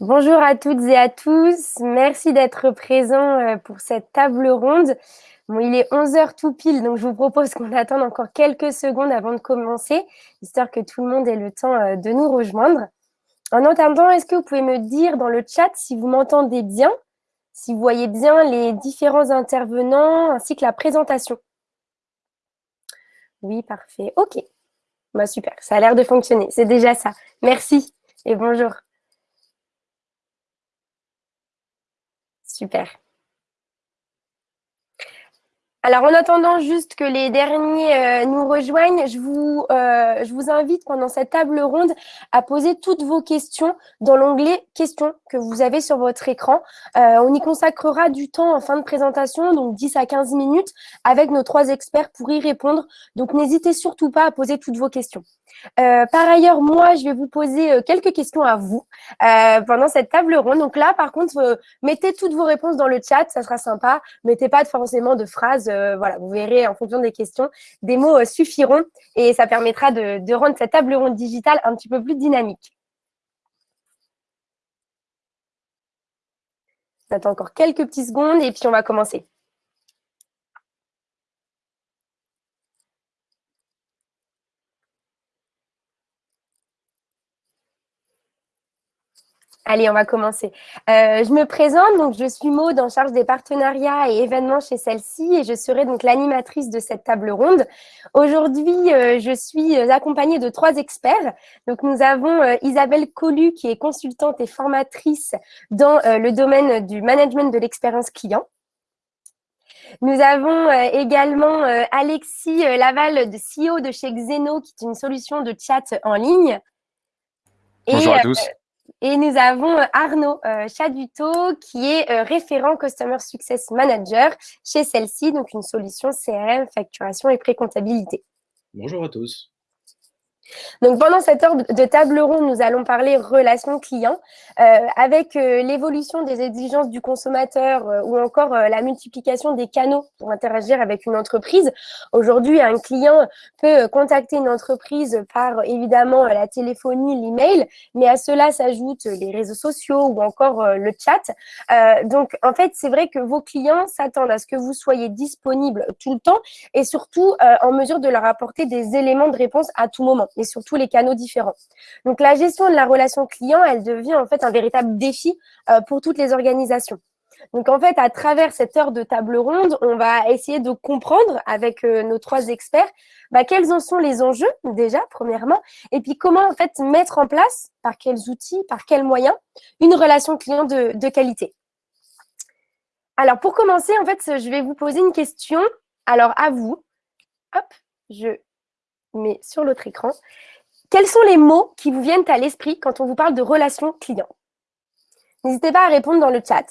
Bonjour à toutes et à tous. Merci d'être présents euh, pour cette table ronde. Bon, il est 11h tout pile, donc je vous propose qu'on attende encore quelques secondes avant de commencer, histoire que tout le monde ait le temps euh, de nous rejoindre. En attendant, est-ce que vous pouvez me dire dans le chat si vous m'entendez bien, si vous voyez bien les différents intervenants ainsi que la présentation? Oui, parfait. OK. Bah, super, ça a l'air de fonctionner. C'est déjà ça. Merci et bonjour. Super. Alors, en attendant juste que les derniers euh, nous rejoignent, je vous, euh, je vous invite pendant cette table ronde à poser toutes vos questions dans l'onglet « Questions » que vous avez sur votre écran. Euh, on y consacrera du temps en fin de présentation, donc 10 à 15 minutes, avec nos trois experts pour y répondre. Donc, n'hésitez surtout pas à poser toutes vos questions. Euh, par ailleurs, moi, je vais vous poser euh, quelques questions à vous euh, pendant cette table ronde. Donc là, par contre, mettez toutes vos réponses dans le chat, ça sera sympa. Mettez pas forcément de phrases. Voilà, vous verrez en fonction des questions, des mots suffiront et ça permettra de, rendre cette table ronde digitale un petit peu plus dynamique. On attend encore quelques petites secondes et puis on va commencer. Allez, on va commencer. Euh, je me présente, donc je suis Maud en charge des partenariats et événements chez celle-ci et je serai donc l'animatrice de cette table ronde. Aujourd'hui, euh, je suis accompagnée de trois experts. Donc nous avons euh, Isabelle Collu qui est consultante et formatrice dans le domaine du management de l'expérience client. Nous avons également Alexis Laval, de CEO de chez Xeno, qui est une solution de chat en ligne. Bonjour à tous. Et nous avons euh, Arnaud euh, Chaduto, qui est euh, référent Customer Success Manager chez celle-ci, donc une solution CRM, facturation et pré-comptabilité. Bonjour à tous. Donc, pendant cette heure de table ronde, nous allons parler relations clients euh, avec euh, l'évolution des exigences du consommateur euh, ou encore la multiplication des canaux pour interagir avec une entreprise. Aujourd'hui, un client peut contacter une entreprise par évidemment la téléphonie, l'email, mais à cela s'ajoutent les réseaux sociaux ou encore le chat. donc, en fait, c'est vrai que vos clients s'attendent à ce que vous soyez disponible tout le temps et surtout en mesure de leur apporter des éléments de réponse à tout moment et surtout les canaux différents. Donc, la gestion de la relation client, elle devient en fait un véritable défi euh, pour toutes les organisations. Donc, en fait, à travers cette heure de table ronde, on va essayer de comprendre avec euh, nos trois experts bah, quels en sont les enjeux, déjà, premièrement, et puis comment, en fait, mettre en place, par quels outils, par quels moyens, une relation client de, de qualité. Alors, pour commencer, en fait, je vais vous poser une question. Alors, à vous. Hop, je mais sur l'autre écran. Quels sont les mots qui vous viennent à l'esprit quand on vous parle de relation client? N'hésitez pas à répondre dans le chat.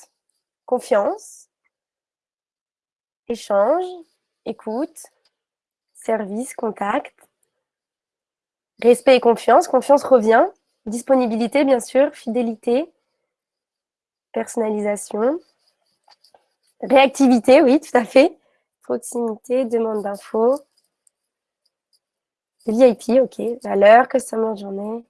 Confiance, échange, écoute, service, contact, respect et confiance. Confiance revient. Disponibilité, bien sûr, fidélité, personnalisation, réactivité, oui, tout à fait. Proximité, demande d'infos, VIP, ok. Valeur, customer journée.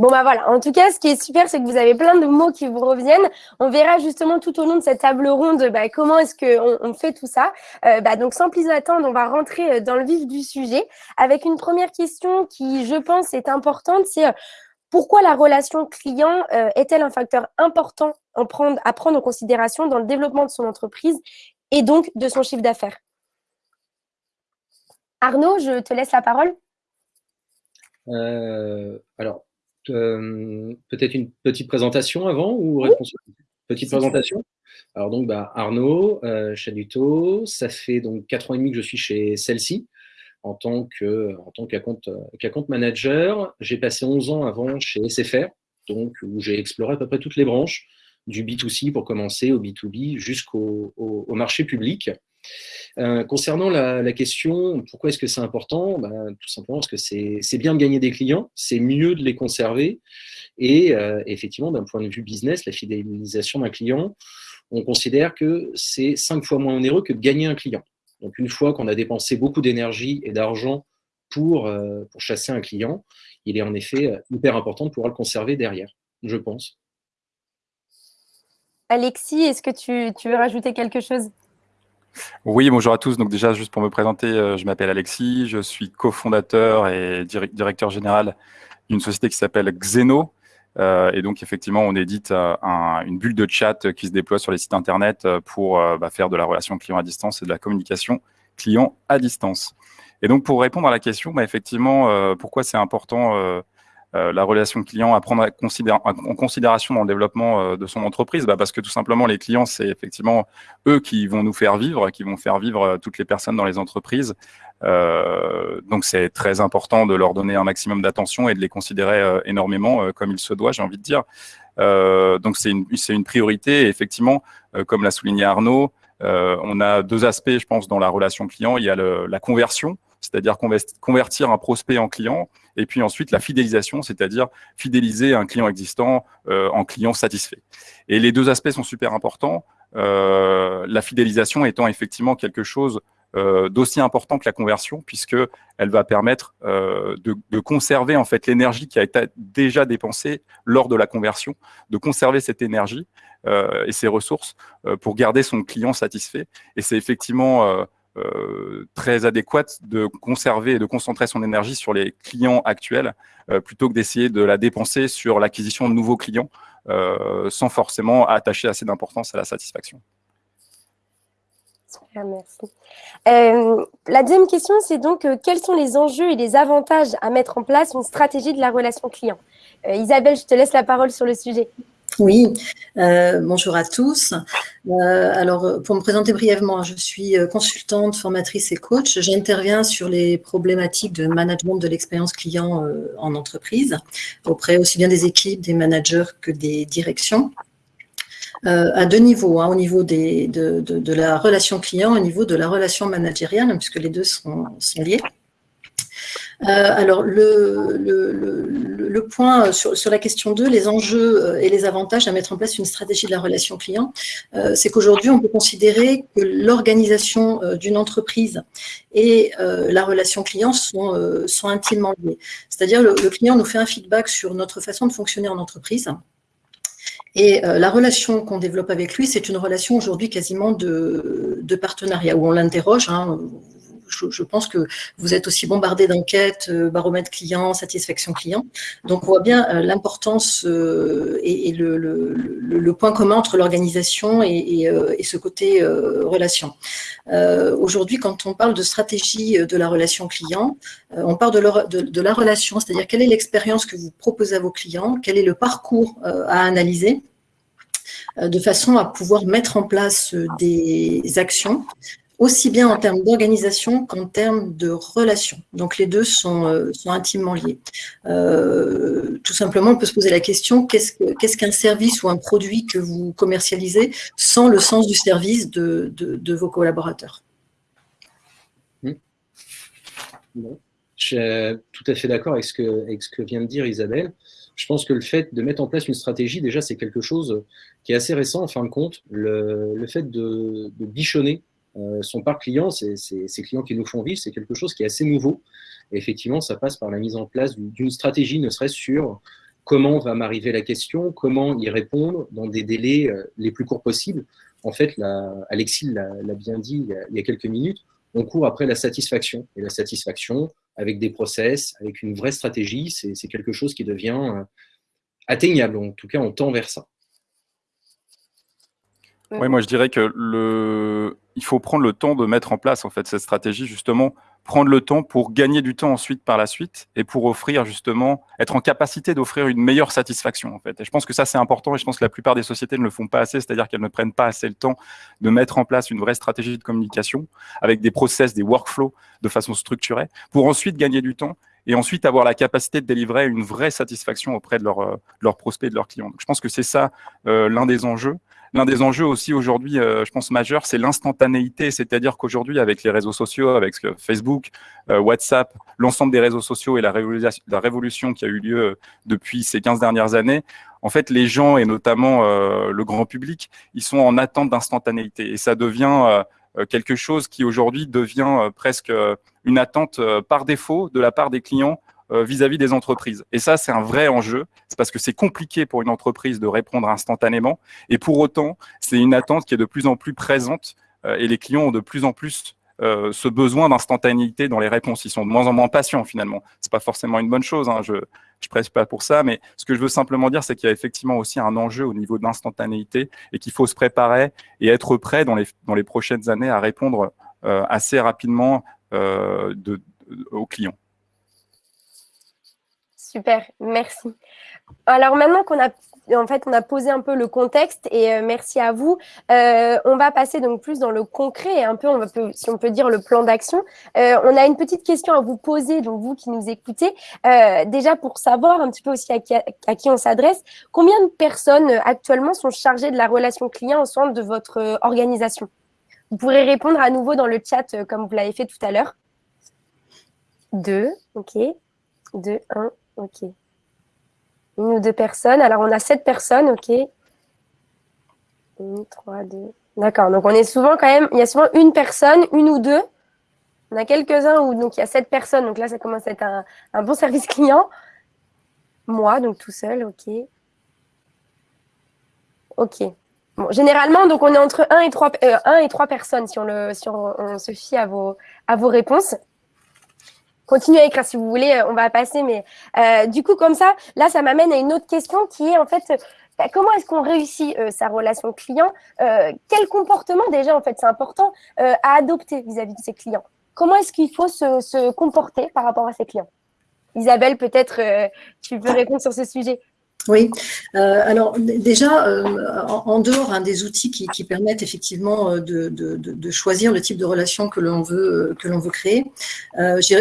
Bon, bah voilà. En tout cas, ce qui est super, c'est que vous avez plein de mots qui vous reviennent. On verra justement tout au long de cette table ronde bah, comment est-ce qu'on on fait tout ça. Euh, bah, donc, sans plus attendre, on va rentrer euh, dans le vif du sujet avec une première question qui, je pense, est importante. C'est euh, pourquoi la relation client est-elle un facteur important à prendre en considération dans le développement de son entreprise et donc de son chiffre d'affaires? Arnaud, je te laisse la parole. Euh, alors, euh, peut-être une petite présentation avant ou Petite présentation? Alors donc, bah, Arnaud euh, Chaduto, ça fait donc 4 ans et demi que je suis chez celle-ci en tant que en tant qu'account manager. J'ai passé 11 ans avant chez SFR, donc où j'ai exploré à peu près toutes les branches du B2C pour commencer au B2B jusqu'au au marché public. Euh, concernant la, question, pourquoi est-ce que c'est important? Ben, Tout simplement parce que c'est bien de gagner des clients, c'est mieux de les conserver. Et euh, effectivement, d'un point de vue business, la fidélisation d'un client, on considère que c'est cinq fois moins onéreux que de gagner un client. Donc une fois qu'on a dépensé beaucoup d'énergie et d'argent pour, euh, pour chasser un client, il est en effet hyper important de pouvoir le conserver derrière, je pense. Alexis, est-ce que tu, tu veux rajouter quelque chose? Oui, bonjour à tous. Donc déjà, juste pour me présenter, je m'appelle Alexis, je suis cofondateur et directeur général d'une société qui s'appelle Xeno, euh, et donc, effectivement, on édite euh, une bulle de chat qui se déploie sur les sites Internet euh, pour bah, faire de la relation client à distance et de la communication client à distance. Et donc, pour répondre à la question, bah, effectivement, pourquoi c'est important euh, la relation client à prendre en considération dans le développement euh, de son entreprise bah Parce que tout simplement, les clients, c'est effectivement eux qui vont nous faire vivre, qui vont faire vivre euh, toutes les personnes dans les entreprises. Euh, donc, c'est très important de leur donner un maximum d'attention et de les considérer énormément comme il se doit, j'ai envie de dire. donc, c'est une, une priorité. Et effectivement, comme l'a souligné Arnaud, on a deux aspects, je pense, dans la relation client. Il y a le, la conversion, c'est-à-dire convertir un prospect en client, et puis ensuite la fidélisation, c'est-à-dire fidéliser un client existant euh, en client satisfait. Et les deux aspects sont super importants, euh, la fidélisation étant effectivement quelque chose euh, d'aussi important que la conversion, puisque elle va permettre de, conserver en fait l'énergie qui a été déjà dépensée lors de la conversion, de conserver cette énergie et ses ressources pour garder son client satisfait. Et c'est effectivement euh, très adéquate de conserver et de concentrer son énergie sur les clients actuels euh, plutôt que d'essayer de la dépenser sur l'acquisition de nouveaux clients euh, sans forcément attacher assez d'importance à la satisfaction. Super, merci. la deuxième question, c'est donc quels sont les enjeux et les avantages à mettre en place une stratégie de la relation client? Isabelle, je te laisse la parole sur le sujet. Oui, euh, bonjour à tous. Euh, alors, pour me présenter brièvement, je suis euh, consultante, formatrice et coach. J'interviens sur les problématiques de management de l'expérience client en entreprise, auprès aussi bien des équipes, des managers que des directions. à deux niveaux, hein, au niveau de, la relation client, au niveau de la relation managériale, puisque les deux sont, sont liés. Euh, alors, le, le, point sur, sur, la question 2, les enjeux euh, et les avantages à mettre en place une stratégie de la relation client, euh, c'est qu'aujourd'hui, on peut considérer que l'organisation d'une entreprise et la relation client sont, intimement liées. C'est-à-dire, le, client nous fait un feedback sur notre façon de fonctionner en entreprise. Et la relation qu'on développe avec lui, c'est une relation aujourd'hui quasiment de, de, partenariat, où on l'interroge. Hein, je, pense que vous êtes aussi bombardé d'enquêtes, euh, baromètre client, satisfaction client. Donc, on voit bien euh, l'importance euh, et, le, point commun entre l'organisation et, ce côté relation. Aujourd'hui, quand on parle de stratégie de la relation client, on parle de la relation, c'est-à-dire quelle est l'expérience que vous proposez à vos clients, quel est le parcours à analyser de façon à pouvoir mettre en place des actions aussi bien en termes d'organisation qu'en termes de relations. Donc les deux sont, euh, intimement liés. Euh, tout simplement, on peut se poser la question, qu'est-ce qu'un service ou un produit que vous commercialisez sans le sens du service de, vos collaborateurs? Hmm. Je suis tout à fait d'accord avec, ce que, vient de dire Isabelle. Je pense que le fait de mettre en place une stratégie, déjà, c'est quelque chose qui est assez récent en fin de compte. Le, fait de, bichonner euh, son parc client, c'est ces clients qui nous font vivre, c'est quelque chose qui est assez nouveau. Effectivement, ça passe par la mise en place d'une stratégie, ne serait-ce sur comment va m'arriver la question, comment y répondre dans des délais euh, les plus courts possibles. En fait, Alexis l'a bien dit il y, a, quelques minutes, on court après la satisfaction. Et la satisfaction, avec des process, avec une vraie stratégie, c'est quelque chose qui devient euh, atteignable. En tout cas, on tend vers ça. Oui, moi je dirais que le, il faut prendre le temps de mettre en place en fait cette stratégie justement, prendre le temps pour gagner du temps ensuite par la suite et pour offrir justement, être en capacité d'offrir une meilleure satisfaction en fait. Et je pense que ça c'est important et je pense que la plupart des sociétés ne le font pas assez, c'est-à-dire qu'elles ne prennent pas assez le temps de mettre en place une vraie stratégie de communication avec des process, des workflows de façon structurée pour ensuite gagner du temps et ensuite avoir la capacité de délivrer une vraie satisfaction auprès de, euh, leurs prospects et de leurs clients. Je pense que c'est ça euh, l'un des enjeux. L'un des enjeux aussi aujourd'hui, euh, je pense majeur, c'est l'instantanéité, c'est-à-dire qu'aujourd'hui, avec les réseaux sociaux, avec Facebook, WhatsApp, l'ensemble des réseaux sociaux et la révolution, qui a eu lieu depuis ces 15 dernières années, en fait, les gens et notamment le grand public, ils sont en attente d'instantanéité. Et ça devient euh, quelque chose qui aujourd'hui devient euh, presque euh, une attente par défaut de la part des clients vis-à-vis des entreprises. Et ça, c'est un vrai enjeu. C'est parce que c'est compliqué pour une entreprise de répondre instantanément. Et pour autant, c'est une attente qui est de plus en plus présente et les clients ont de plus en plus euh, ce besoin d'instantanéité dans les réponses. Ils sont de moins en moins patients finalement. C'est pas forcément une bonne chose. Hein. Je je presse pas pour ça, mais ce que je veux simplement dire, c'est qu'il y a effectivement aussi un enjeu au niveau de l'instantanéité et qu'il faut se préparer et être prêt dans les dans les prochaines années à répondre euh, assez rapidement euh, de, aux clients. Super, merci. Alors maintenant qu'on a en fait, on a posé un peu le contexte et euh, merci à vous. Euh, on va passer donc plus dans le concret et un peu, on va, si on peut dire, le plan d'action. Euh, on a une petite question à vous poser, donc vous qui nous écoutez. déjà pour savoir un petit peu aussi à qui, à qui on s'adresse, combien de personnes actuellement sont chargées de la relation client au sein de votre organisation? Vous pourrez répondre à nouveau dans le chat comme vous l'avez fait tout à l'heure. Deux, ok. Deux, un, ok une ou deux personnes. Alors, on a sept personnes, ok. Une, trois, deux. D'accord, donc on est souvent quand même, il y a souvent une personne, une ou deux. On a quelques-uns où donc il y a sept personnes, donc là ça commence à être un, bon service client. Moi, donc tout seul, ok. Ok. Bon, généralement, donc on est entre 1 et 3, euh, et 3 personnes si, on, le, si on, se fie à vos, à vos réponses continuez à écrire si vous voulez, euh, on va passer. Mais euh, du coup, comme ça, là, ça m'amène à une autre question qui est en fait, bah, comment est-ce qu'on réussit euh, sa relation client Quel comportement déjà, en fait, c'est important à adopter vis-à-vis de ses clients? Comment est-ce qu'il faut se, se, comporter par rapport à ses clients? Isabelle, peut-être tu peux répondre sur ce sujet. Oui, euh, alors déjà, euh, en, dehors hein, des outils qui, permettent effectivement euh, de, choisir le type de relation que l'on veut, que veut créer,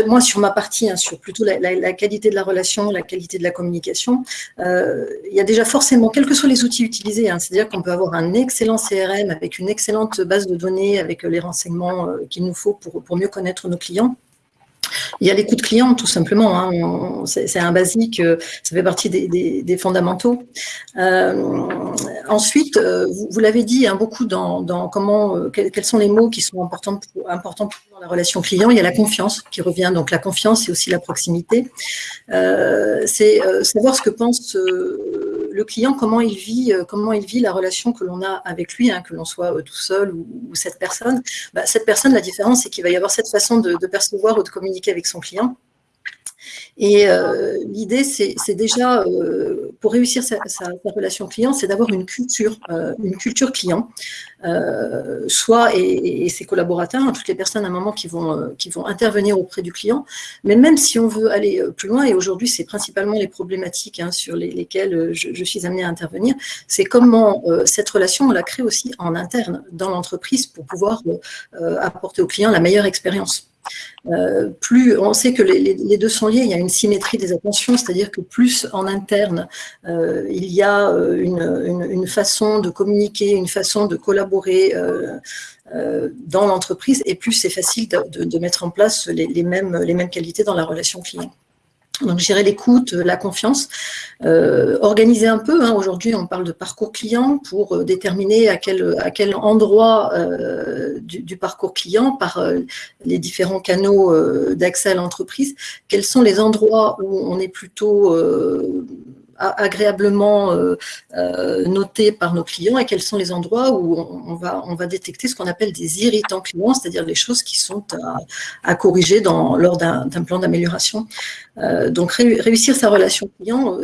moi sur ma partie, hein, sur plutôt la, qualité de la relation, la qualité de la communication, il y a déjà forcément, quels que soient les outils utilisés, hein, c'est-à-dire qu'on peut avoir un excellent CRM avec une excellente base de données, avec les renseignements qu'il nous faut pour mieux connaître nos clients. Il y a l'écoute client, tout simplement. Hein. C'est un basique, euh, ça fait partie des, fondamentaux. Euh, ensuite, euh, vous, l'avez dit hein, beaucoup dans, comment, quels, sont les mots qui sont importants pour, importants pour la relation client. Il y a la confiance qui revient. Donc la confiance, c'est aussi la proximité. c'est savoir ce que pense le client, comment il vit, comment il vit la relation que l'on a avec lui, hein, que l'on soit tout seul ou, cette personne. Bah, cette personne, la différence, c'est qu'il va y avoir cette façon de, de percevoir ou de communiquer avec son client. Et euh, l'idée, c'est déjà, euh, pour réussir sa, relation client, c'est d'avoir une culture, euh, une culture client, soit et, ses collaborateurs, hein, toutes les personnes à un moment qui vont, intervenir auprès du client. Mais même si on veut aller plus loin, et aujourd'hui, c'est principalement les problématiques hein, sur lesquelles je, suis amenée à intervenir, c'est comment cette relation, on la crée aussi en interne dans l'entreprise pour pouvoir apporter au client la meilleure expérience. Euh, plus on sait que les, deux sont liés, il y a une symétrie des attentions, c'est-à-dire que plus en interne euh, il y a euh, une, façon de communiquer, une façon de collaborer dans l'entreprise, et plus c'est facile de, mettre en place les, mêmes, les mêmes qualités dans la relation client. Donc, gérer l'écoute, la confiance, euh, organiser un peu. Hein, Aujourd'hui, on parle de parcours client pour euh, déterminer à quel, à quel endroit euh, du, parcours client, par les différents canaux d'accès à l'entreprise, quels sont les endroits où on est plutôt agréablement euh, euh, noté par nos clients et quels sont les endroits où on, va, on va détecter ce qu'on appelle des irritants clients, c'est-à-dire les choses qui sont à, corriger lors d'un plan d'amélioration. Euh, donc réussir sa relation client,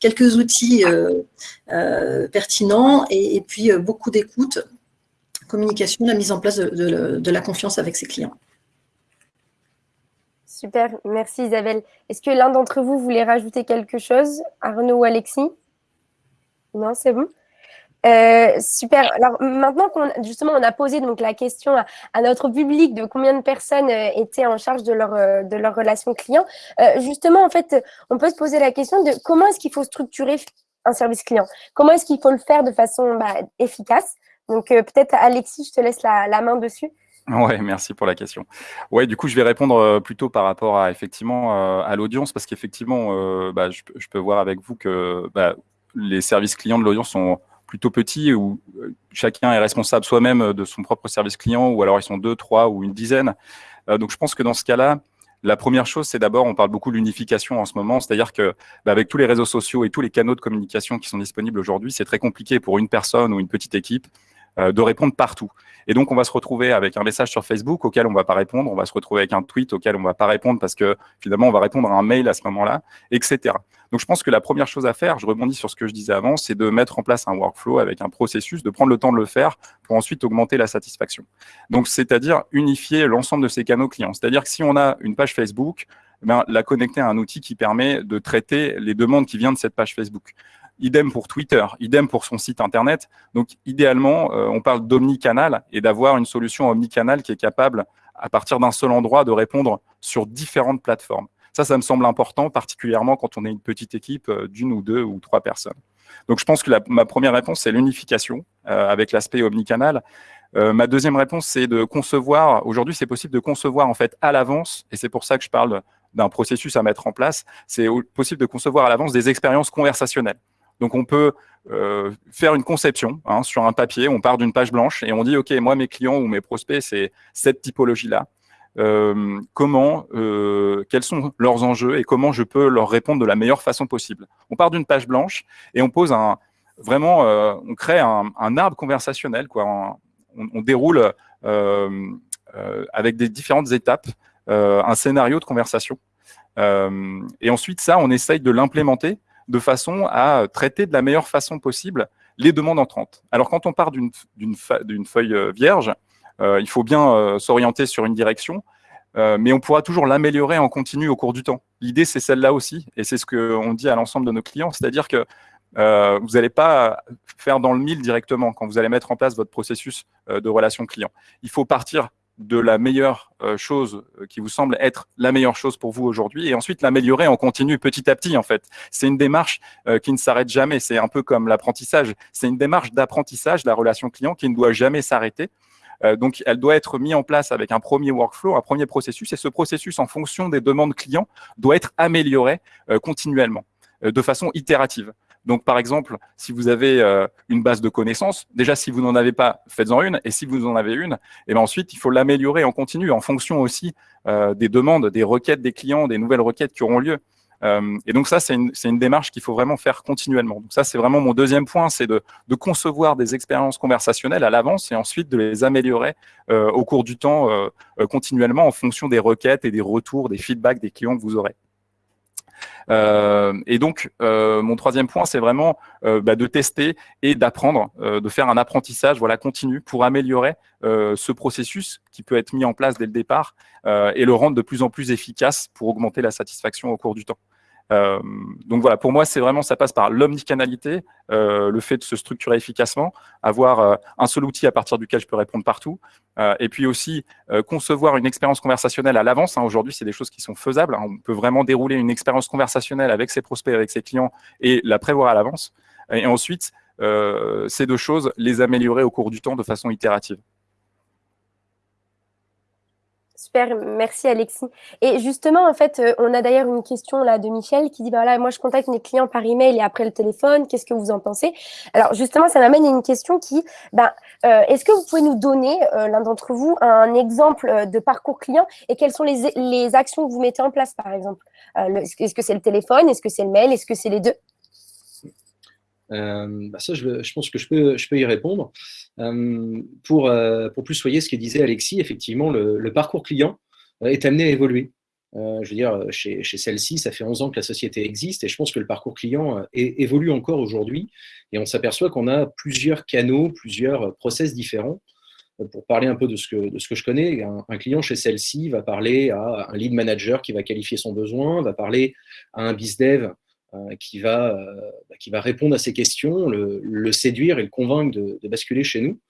quelques outils pertinents et, puis beaucoup d'écoute, communication, la mise en place de la confiance avec ses clients. Super, merci Isabelle. Est-ce que l'un d'entre vous voulait rajouter quelque chose Arnaud ou Alexis? Non, c'est bon euh, super. Alors maintenant qu'on justement on a posé donc la question à, notre public de combien de personnes euh, étaient en charge de leur euh, de relation client, justement en fait on peut se poser la question de comment est-ce qu'il faut structurer un service client, comment est-ce qu'il faut le faire de façon bah, efficace? Donc peut-être Alexis, je te laisse la main dessus. Ouais, merci pour la question. Ouais, du coup, je vais répondre euh, plutôt par rapport à effectivement euh, à l'audience, parce qu'effectivement, euh, bah, je, peux voir avec vous que bah, les services clients de l'audience sont plutôt petits, où chacun est responsable soi-même de son propre service client, ou alors ils sont deux, trois ou une dizaine. donc, je pense que dans ce cas-là, La première chose, c'est d'abord, on parle beaucoup de l'unification en ce moment, c'est-à-dire que bah, avec tous les réseaux sociaux et tous les canaux de communication qui sont disponibles aujourd'hui, c'est très compliqué pour une personne ou une petite équipe de répondre partout. Et donc, on va se retrouver avec un message sur Facebook auquel on ne va pas répondre, on va se retrouver avec un tweet auquel on ne va pas répondre parce que finalement, on va répondre à un mail à ce moment-là, etc. Donc, je pense que la première chose à faire, je rebondis sur ce que je disais avant, c'est de mettre en place un workflow avec un processus, de prendre le temps de le faire pour ensuite augmenter la satisfaction. Donc, c'est-à-dire unifier l'ensemble de ces canaux clients. C'est-à-dire que si on a une page Facebook, ben, la connecter à un outil qui permet de traiter les demandes qui viennent de cette page Facebook. Idem pour Twitter, idem pour son site Internet. Donc, idéalement, euh, on parle d'omnicanal et d'avoir une solution omnicanal qui est capable, à partir d'un seul endroit, de répondre sur différentes plateformes. Ça, ça me semble important, particulièrement quand on est une petite équipe euh, d'une ou deux ou trois personnes. Donc, je pense que ma première réponse, c'est l'unification euh, avec l'aspect omnicanal. ma deuxième réponse, c'est de concevoir, aujourd'hui, c'est possible de concevoir en fait à l'avance, et c'est pour ça que je parle d'un processus à mettre en place, c'est possible de concevoir à l'avance des expériences conversationnelles. Donc, on peut euh, faire une conception hein, sur un papier. On part d'une page blanche et on dit, OK, moi, mes clients ou mes prospects, c'est cette typologie-là. Euh, comment, euh, quels sont leurs enjeux et comment je peux leur répondre de la meilleure façon possible? On part d'une page blanche et on pose un, vraiment, on crée un, arbre conversationnel, quoi. On, déroule avec des différentes étapes un scénario de conversation. et ensuite, ça, on essaye de l'implémenter de façon à traiter de la meilleure façon possible les demandes entrantes. Alors, quand on part d'une feuille euh, vierge, euh, il faut bien euh, s'orienter sur une direction, mais on pourra toujours l'améliorer en continu au cours du temps. L'idée, c'est celle-là aussi, et c'est ce qu'on dit à l'ensemble de nos clients, c'est-à-dire que vous n'allez pas faire dans le mille directement quand vous allez mettre en place votre processus de relation client. Il faut partir de la meilleure euh, chose euh, qui vous semble être la meilleure chose pour vous aujourd'hui et ensuite l'améliorer en continu petit à petit en fait. C'est une démarche euh, qui ne s'arrête jamais, c'est un peu comme l'apprentissage, c'est une démarche d'apprentissage, la relation client qui ne doit jamais s'arrêter. donc, elle doit être mise en place avec un premier workflow, un premier processus, et ce processus, en fonction des demandes clients, doit être amélioré continuellement, de façon itérative. Donc, par exemple, si vous avez euh, une base de connaissances, déjà, si vous n'en avez pas, faites-en une. Et si vous en avez une, et eh bien ensuite, il faut l'améliorer en continu, en fonction aussi euh, des demandes, des requêtes des clients, des nouvelles requêtes qui auront lieu. Euh, et donc ça, c'est une, démarche qu'il faut vraiment faire continuellement. Donc ça, c'est vraiment mon deuxième point, c'est de, de, concevoir des expériences conversationnelles à l'avance et ensuite de les améliorer au cours du temps continuellement en fonction des requêtes et des retours, des feedbacks des clients que vous aurez. Euh, et donc, euh, mon troisième point, c'est vraiment euh, bah, de tester et d'apprendre, de faire un apprentissage voilà, continu pour améliorer ce processus qui peut être mis en place dès le départ et le rendre de plus en plus efficace pour augmenter la satisfaction au cours du temps. Euh, donc voilà, pour moi, c'est vraiment, ça passe par l'omnicanalité, euh, le fait de se structurer efficacement, avoir euh, un seul outil à partir duquel je peux répondre partout, et puis aussi concevoir une expérience conversationnelle à l'avance. Hein. Aujourd'hui, c'est des choses qui sont faisables. Hein. On peut vraiment dérouler une expérience conversationnelle avec ses prospects, avec ses clients, et la prévoir à l'avance. Et ensuite, ces deux choses, les améliorer au cours du temps de façon itérative. Super, merci Alexis. Et justement, en fait, euh, on a d'ailleurs une question là de Michel qui dit, bah, voilà, moi je contacte mes clients par email et après le téléphone, qu'est-ce que vous en pensez? Alors justement, ça m'amène à une question qui, ben, euh, est-ce que vous pouvez nous donner, euh, l'un d'entre vous, un exemple de parcours client et quelles sont les, les actions que vous mettez en place, par exemple? Est-ce que c'est le téléphone? Est-ce que c'est le mail? Est-ce que c'est les deux? Euh, bah ça, je, pense que je peux, je peux y répondre. Euh, pour, euh, pour plus soyer ce que disait Alexis, effectivement, le, parcours client est amené à évoluer. je veux dire, chez, chez celle-ci, ça fait 11 ans que la société existe et je pense que le parcours client évolue encore aujourd'hui et on s'aperçoit qu'on a plusieurs canaux, plusieurs process différents. Pour parler un peu de ce que, de ce que je connais, un, un client chez celle-ci va parler à un lead manager qui va qualifier son besoin, va parler à un bizdev euh, qui, va, euh, bah, qui va répondre à ces questions, le, séduire et le convaincre de, basculer chez nous.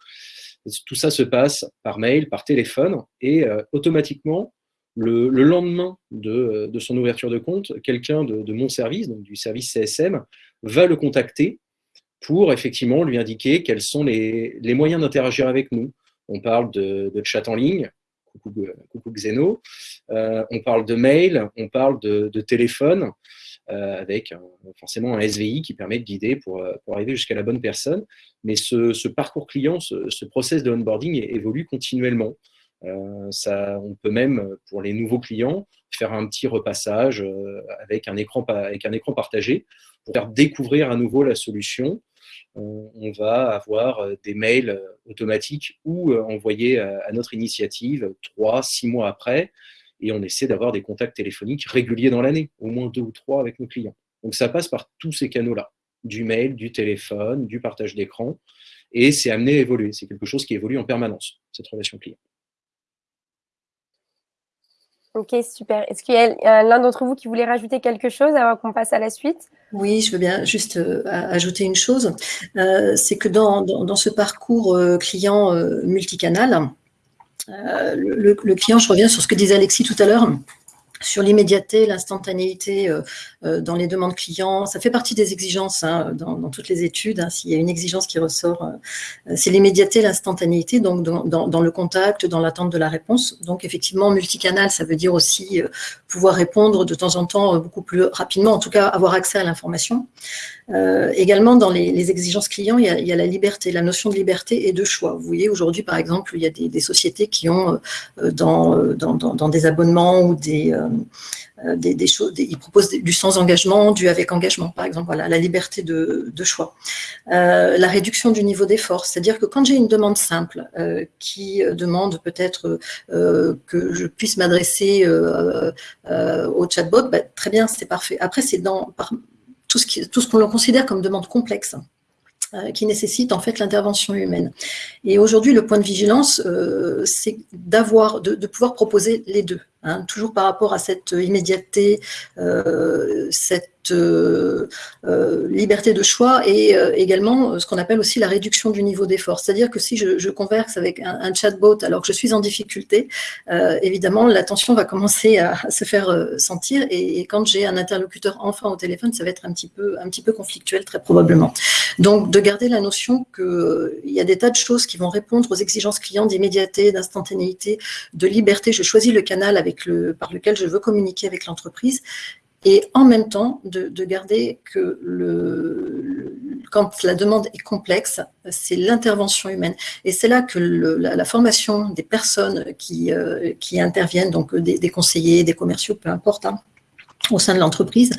Tout ça se passe par mail, par téléphone, et euh, automatiquement, le, lendemain de, son ouverture de compte, quelqu'un de, mon service, donc du service CSM, va le contacter pour effectivement lui indiquer quels sont les, moyens d'interagir avec nous. On parle de, chat en ligne, coucou, Xeno, on parle de mail, on parle de, téléphone, euh, avec forcément un SVI qui permet de guider pour, euh, pour arriver jusqu'à la bonne personne. Mais ce, parcours client, ce, ce, process de onboarding évolue continuellement. ça, on peut même, pour les nouveaux clients, faire un petit repassage avec un écran, avec un écran partagé pour faire découvrir à nouveau la solution. On, va avoir des mails automatiques ou envoyés à, notre initiative trois, six mois après, et on essaie d'avoir des contacts téléphoniques réguliers dans l'année, au moins deux ou trois avec nos clients. Donc ça passe par tous ces canaux-là, du mail, du téléphone, du partage d'écran, et c'est amené à évoluer. C'est quelque chose qui évolue en permanence, cette relation client. Ok, super. Est-ce qu'il y a l'un d'entre vous qui voulait rajouter quelque chose avant qu'on passe à la suite? Oui, je veux bien juste euh, ajouter une chose. Euh, c'est que dans, ce parcours euh, client multicanal, le, le, client, je reviens sur ce que disait Alexis tout à l'heure, sur l'immédiateté, l'instantanéité euh, euh, dans les demandes clients, ça fait partie des exigences hein, dans, toutes les études. Hein. S'il y a une exigence qui ressort, euh, c'est l'immédiateté, l'instantanéité, donc dans, le contact, dans l'attente de la réponse. Donc effectivement, multicanal, ça veut dire aussi pouvoir répondre de temps en temps beaucoup plus rapidement, en tout cas avoir accès à l'information. également, dans les, exigences clients, il y, a, la liberté, la notion de liberté et de choix. Vous voyez, aujourd'hui, par exemple, il y a des, sociétés qui ont dans, dans, des abonnements ou des euh, des, choses, ils proposent du sans engagement, du avec engagement, par exemple, voilà, la liberté de, choix. Euh, la réduction du niveau d'effort, c'est-à-dire que quand j'ai une demande simple euh, qui demande peut-être que je puisse m'adresser au chatbot, bah, très bien, c'est parfait. Après, c'est dans tout ce qu'on tout ce qu'on considère comme demande complexe qui nécessite en fait l'intervention humaine. Et aujourd'hui, le point de vigilance, c'est d'avoir, de, pouvoir proposer les deux. Hein, toujours par rapport à cette immédiateté, euh, cette euh, euh, liberté de choix et également ce qu'on appelle aussi la réduction du niveau d'effort. C'est-à-dire que si je, converse avec un, chatbot alors que je suis en difficulté, évidemment, l'attention va commencer à, se faire sentir et, quand j'ai un interlocuteur enfin au téléphone, ça va être un petit peu, un petit peu conflictuel très probablement. Donc, de garder la notion qu'il y a des tas de choses qui vont répondre aux exigences clients d'immédiateté, d'instantanéité, de liberté. Je choisis le canal avec par lequel je veux communiquer avec l'entreprise et en même temps de, garder que le, quand la demande est complexe, c'est l'intervention humaine. Et c'est là que la, formation des personnes qui, euh, qui interviennent, donc des, conseillers, des commerciaux, peu importe, hein, au sein de l'entreprise,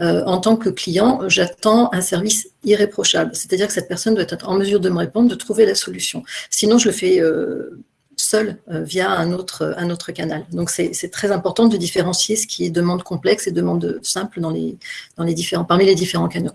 euh, en tant que client, j'attends un service irréprochable. C'est-à-dire que cette personne doit être en mesure de me répondre, de trouver la solution. Sinon, je le fais euh, seul euh, via un autre, un autre canal. Donc c'est très important de différencier ce qui est demande complexe et demande simple dans les, dans les différents, parmi les différents canaux.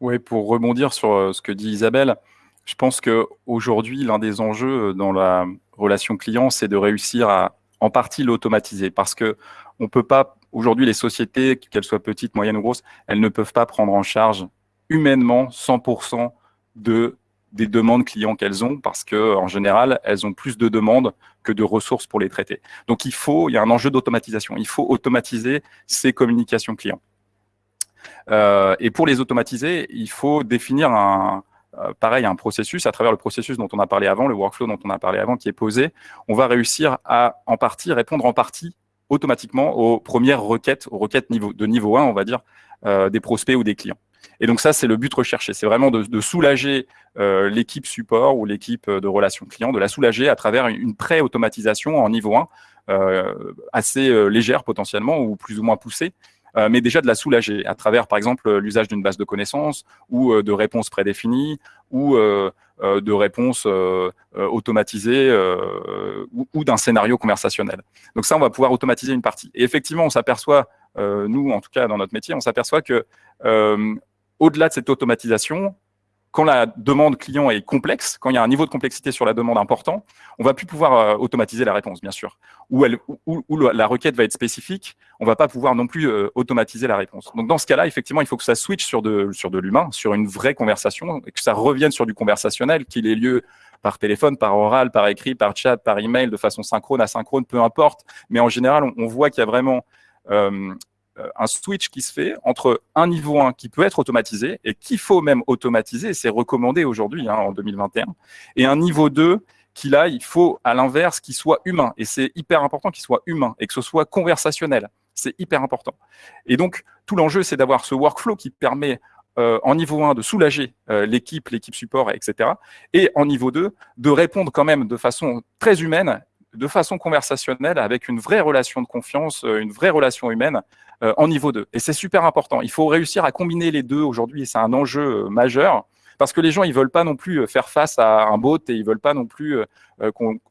Oui, pour rebondir sur euh, ce que dit Isabelle, je pense qu'aujourd'hui, l'un des enjeux euh, dans la relation client, c'est de réussir à en partie l'automatiser. Parce que on peut pas, aujourd'hui, les sociétés, qu'elles soient petites, moyennes ou grosses, elles ne peuvent pas prendre en charge humainement 100% de des demandes clients qu'elles ont parce que en général, elles ont plus de demandes que de ressources pour les traiter. Donc il faut, il y a un enjeu d'automatisation. Il faut automatiser ces communications clients. Euh, et pour les automatiser, il faut définir un, euh, pareil, un processus, à travers le processus dont on a parlé avant, le workflow dont on a parlé avant, qui est posé, on va réussir à en partie répondre en partie automatiquement aux premières requêtes, aux requêtes niveau, de niveau 1, on va dire, euh, des prospects ou des clients. Et donc ça, c'est le but recherché. C'est vraiment de, soulager euh, l'équipe support ou l'équipe de relations clients, de la soulager à travers une pré-automatisation en niveau 1, euh, assez euh, légère potentiellement ou plus ou moins poussée, mais déjà de la soulager à travers, par exemple, l'usage d'une base de connaissances ou de réponses prédéfinies ou de réponses automatisées ou, d'un scénario conversationnel. Donc ça, on va pouvoir automatiser une partie. Et effectivement, on s'aperçoit, nous, en tout cas dans notre métier, on s'aperçoit que au-delà de cette automatisation, quand la demande client est complexe, quand il y a un niveau de complexité sur la demande important, on va plus pouvoir euh, automatiser la réponse, bien sûr. Ou, la requête va être spécifique, on va pas pouvoir non plus euh, automatiser la réponse. Donc dans ce cas-là, effectivement, il faut que ça switch sur de, l'humain, sur une vraie conversation, et que ça revienne sur du conversationnel, qu'il ait lieu par téléphone, par oral, par écrit, par chat, par email, de façon synchrone, asynchrone, peu importe. Mais en général, on, voit qu'il y a vraiment euh, euh, un switch qui se fait entre un niveau 1 qui peut être automatisé et qu'il faut même automatiser, c'est recommandé aujourd'hui hein, en 2021, et un niveau 2 qui là, il faut à l'inverse qu'il soit humain. Et c'est hyper important qu'il soit humain et que ce soit conversationnel. C'est hyper important. Et donc, tout l'enjeu, c'est d'avoir ce workflow qui permet en niveau 1 de soulager l'équipe, l'équipe support, etc. Et en niveau 2, de répondre quand même de façon très humaine de façon conversationnelle, avec une vraie relation de confiance, euh, une vraie relation humaine euh, en niveau 2. Et c'est super important. Il faut réussir à combiner les deux aujourd'hui, c'est un enjeu euh, majeur, parce que les gens, ils veulent pas non plus faire face à un bot et ils veulent pas non plus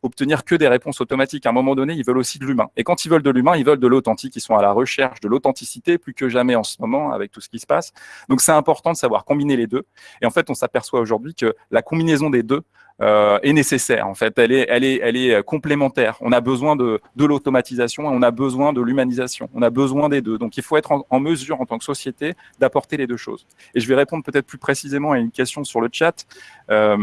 obtenir que des réponses automatiques. À un moment donné, ils veulent aussi de l'humain. Et quand ils veulent de l'humain, ils veulent de l'authentique. Ils sont à la recherche de l'authenticité plus que jamais en ce moment avec tout ce qui se passe. Donc, c'est important de savoir combiner les deux. Et en fait, on s'aperçoit aujourd'hui que la combinaison des deux euh, est nécessaire. En fait, elle est, elle est, elle est complémentaire. On a besoin de, de l'automatisation et on a besoin de l'humanisation. On a besoin des deux. Donc, il faut être en, mesure, en tant que société, d'apporter les deux choses. Et je vais répondre peut-être plus précisément à une question sur le chat. Euh,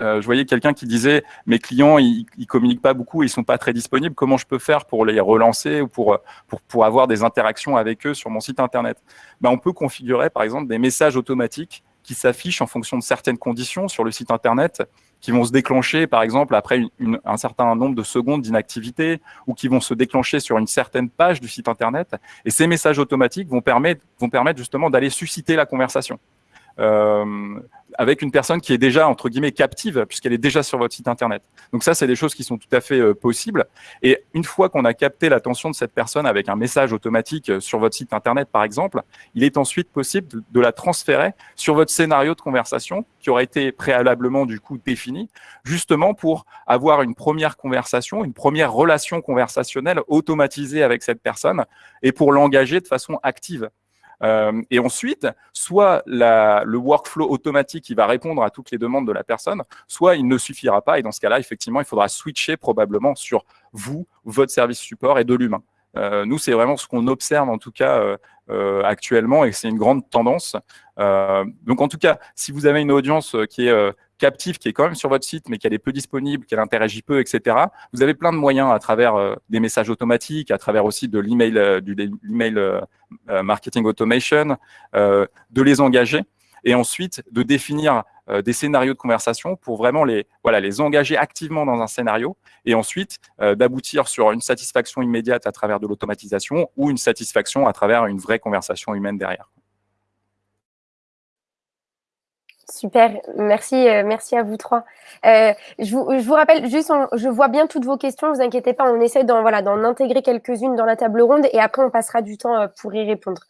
euh, je voyais quelqu'un qui disait mes clients ils, ils communiquent pas beaucoup, ils sont pas très disponibles. Comment je peux faire pour les relancer ou pour pour, pour avoir des interactions avec eux sur mon site internet? Ben, on peut configurer par exemple des messages automatiques qui s'affichent en fonction de certaines conditions sur le site Internet, qui vont se déclencher, par exemple, après un certain nombre de secondes d'inactivité, ou qui vont se déclencher sur une certaine page du site Internet. Et ces messages automatiques vont permettre, vont permettre justement d'aller susciter la conversation. Euh, avec une personne qui est déjà, entre guillemets, captive, puisqu'elle est déjà sur votre site Internet. Donc ça, c'est des choses qui sont tout à fait euh, possibles. Et une fois qu'on a capté l'attention de cette personne avec un message automatique euh, sur votre site Internet, par exemple, il est ensuite possible de, la transférer sur votre scénario de conversation qui aurait été préalablement, du coup, défini, justement pour avoir une première conversation, une première relation conversationnelle automatisée avec cette personne et pour l'engager de façon active. Euh, et ensuite, soit le workflow automatique qui va répondre à toutes les demandes de la personne, soit il ne suffira pas. Et dans ce cas-là, effectivement, il faudra switcher probablement sur vous, votre service support et de l'humain. Euh, nous, c'est vraiment ce qu'on observe en tout cas euh actuellement et c'est une grande tendance. Euh, donc en tout cas, si vous avez une audience qui est captive, qui est quand même sur votre site, mais qu'elle est peu disponible, qu'elle interagit peu, etc., vous avez plein de moyens à travers des messages automatiques, à travers aussi de l'email marketing automation, de les engager et ensuite de définir euh, des scénarios de conversation pour vraiment les, voilà, les engager activement dans un scénario et ensuite euh, d'aboutir sur une satisfaction immédiate à travers de l'automatisation ou une satisfaction à travers une vraie conversation humaine derrière. Super, merci, euh, merci à vous trois. Je, vous, rappelle juste, je vois bien toutes vos questions, vous inquiétez pas, on essaie d'en voilà, intégrer quelques-unes dans la table ronde et après on passera du temps pour y répondre.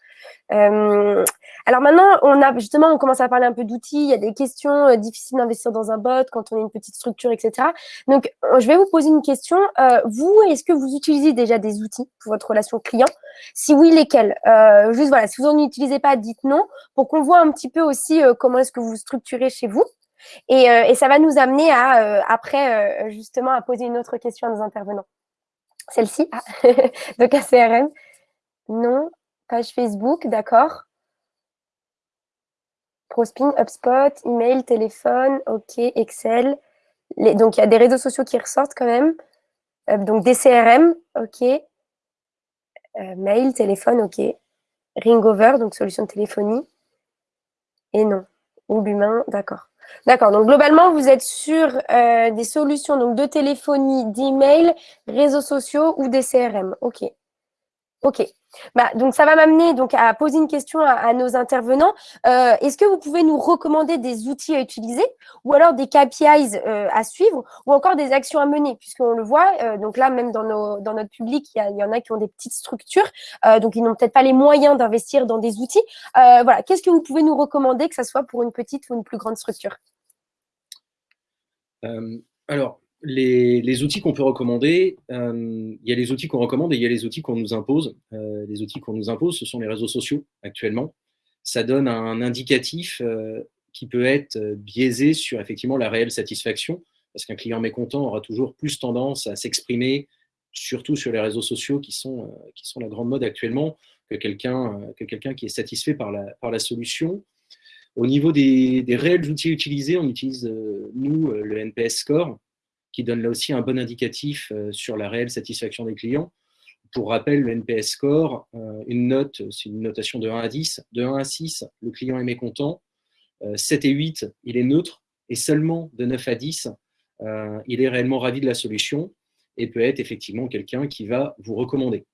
Euh, alors maintenant, on a justement, on commence à parler un peu d'outils. Il y a des questions euh, difficiles d'investir dans un bot quand on est une petite structure, etc. Donc, euh, je vais vous poser une question. Vous, est-ce que vous utilisez déjà des outils pour votre relation client? Si oui, lesquels? Juste voilà, si vous n'en utilisez pas, dites non, pour qu'on voit un petit peu aussi comment est-ce que vous structurez chez vous. Et, ça va nous amener à après justement à poser une autre question à nos intervenants. Celle-ci, ah. donc CRM. Non, Facebook, d'accord. Prospin, HubSpot, email, téléphone, OK, Excel. donc, il y a des réseaux sociaux qui ressortent quand même. Euh, donc, des CRM, OK. Euh, mail, téléphone, OK. Ringover, donc solution de téléphonie. Et non. Ou l'humain, d'accord. D'accord. Donc, globalement, vous êtes sur euh, des solutions donc, de téléphonie, d'email, réseaux sociaux ou des CRM. OK. OK. Bah, donc, ça va m'amener donc à poser une question à, nos intervenants. Euh, Est-ce que vous pouvez nous recommander des outils à utiliser ou alors des KPIs euh, à suivre ou encore des actions à mener? Puisqu'on le voit, euh, donc là, même dans, nos, dans notre public, il y, en a qui ont des petites structures, donc ils n'ont peut-être pas les moyens d'investir dans des outils. Voilà, qu'est-ce que vous pouvez nous recommander, que ce soit pour une petite ou une plus grande structure? Alors, les, outils qu'on peut recommander, euh, il y a les outils qu'on recommande et il y a les outils qu'on nous impose. Euh, les outils qu'on nous impose, ce sont les réseaux sociaux actuellement. Ça donne un indicatif euh, qui peut être biaisé sur effectivement la réelle satisfaction, parce qu'un client mécontent aura toujours plus tendance à s'exprimer, surtout sur les réseaux sociaux qui sont, la grande mode actuellement, que quelqu'un que quelqu'un qui est satisfait par la, solution. Au niveau des réels outils utilisés, on utilise, nous, le NPS Score, qui donne là aussi un bon indicatif euh, sur la réelle satisfaction des clients. Pour rappel, le NPS score, euh, une note, c'est une notation de 1 à 10. De 1 à 6, le client est mécontent. 7 euh, et 8, il est neutre. Et seulement de 9 à 10, il est réellement ravi de la solution et peut être effectivement quelqu'un qui va vous recommander.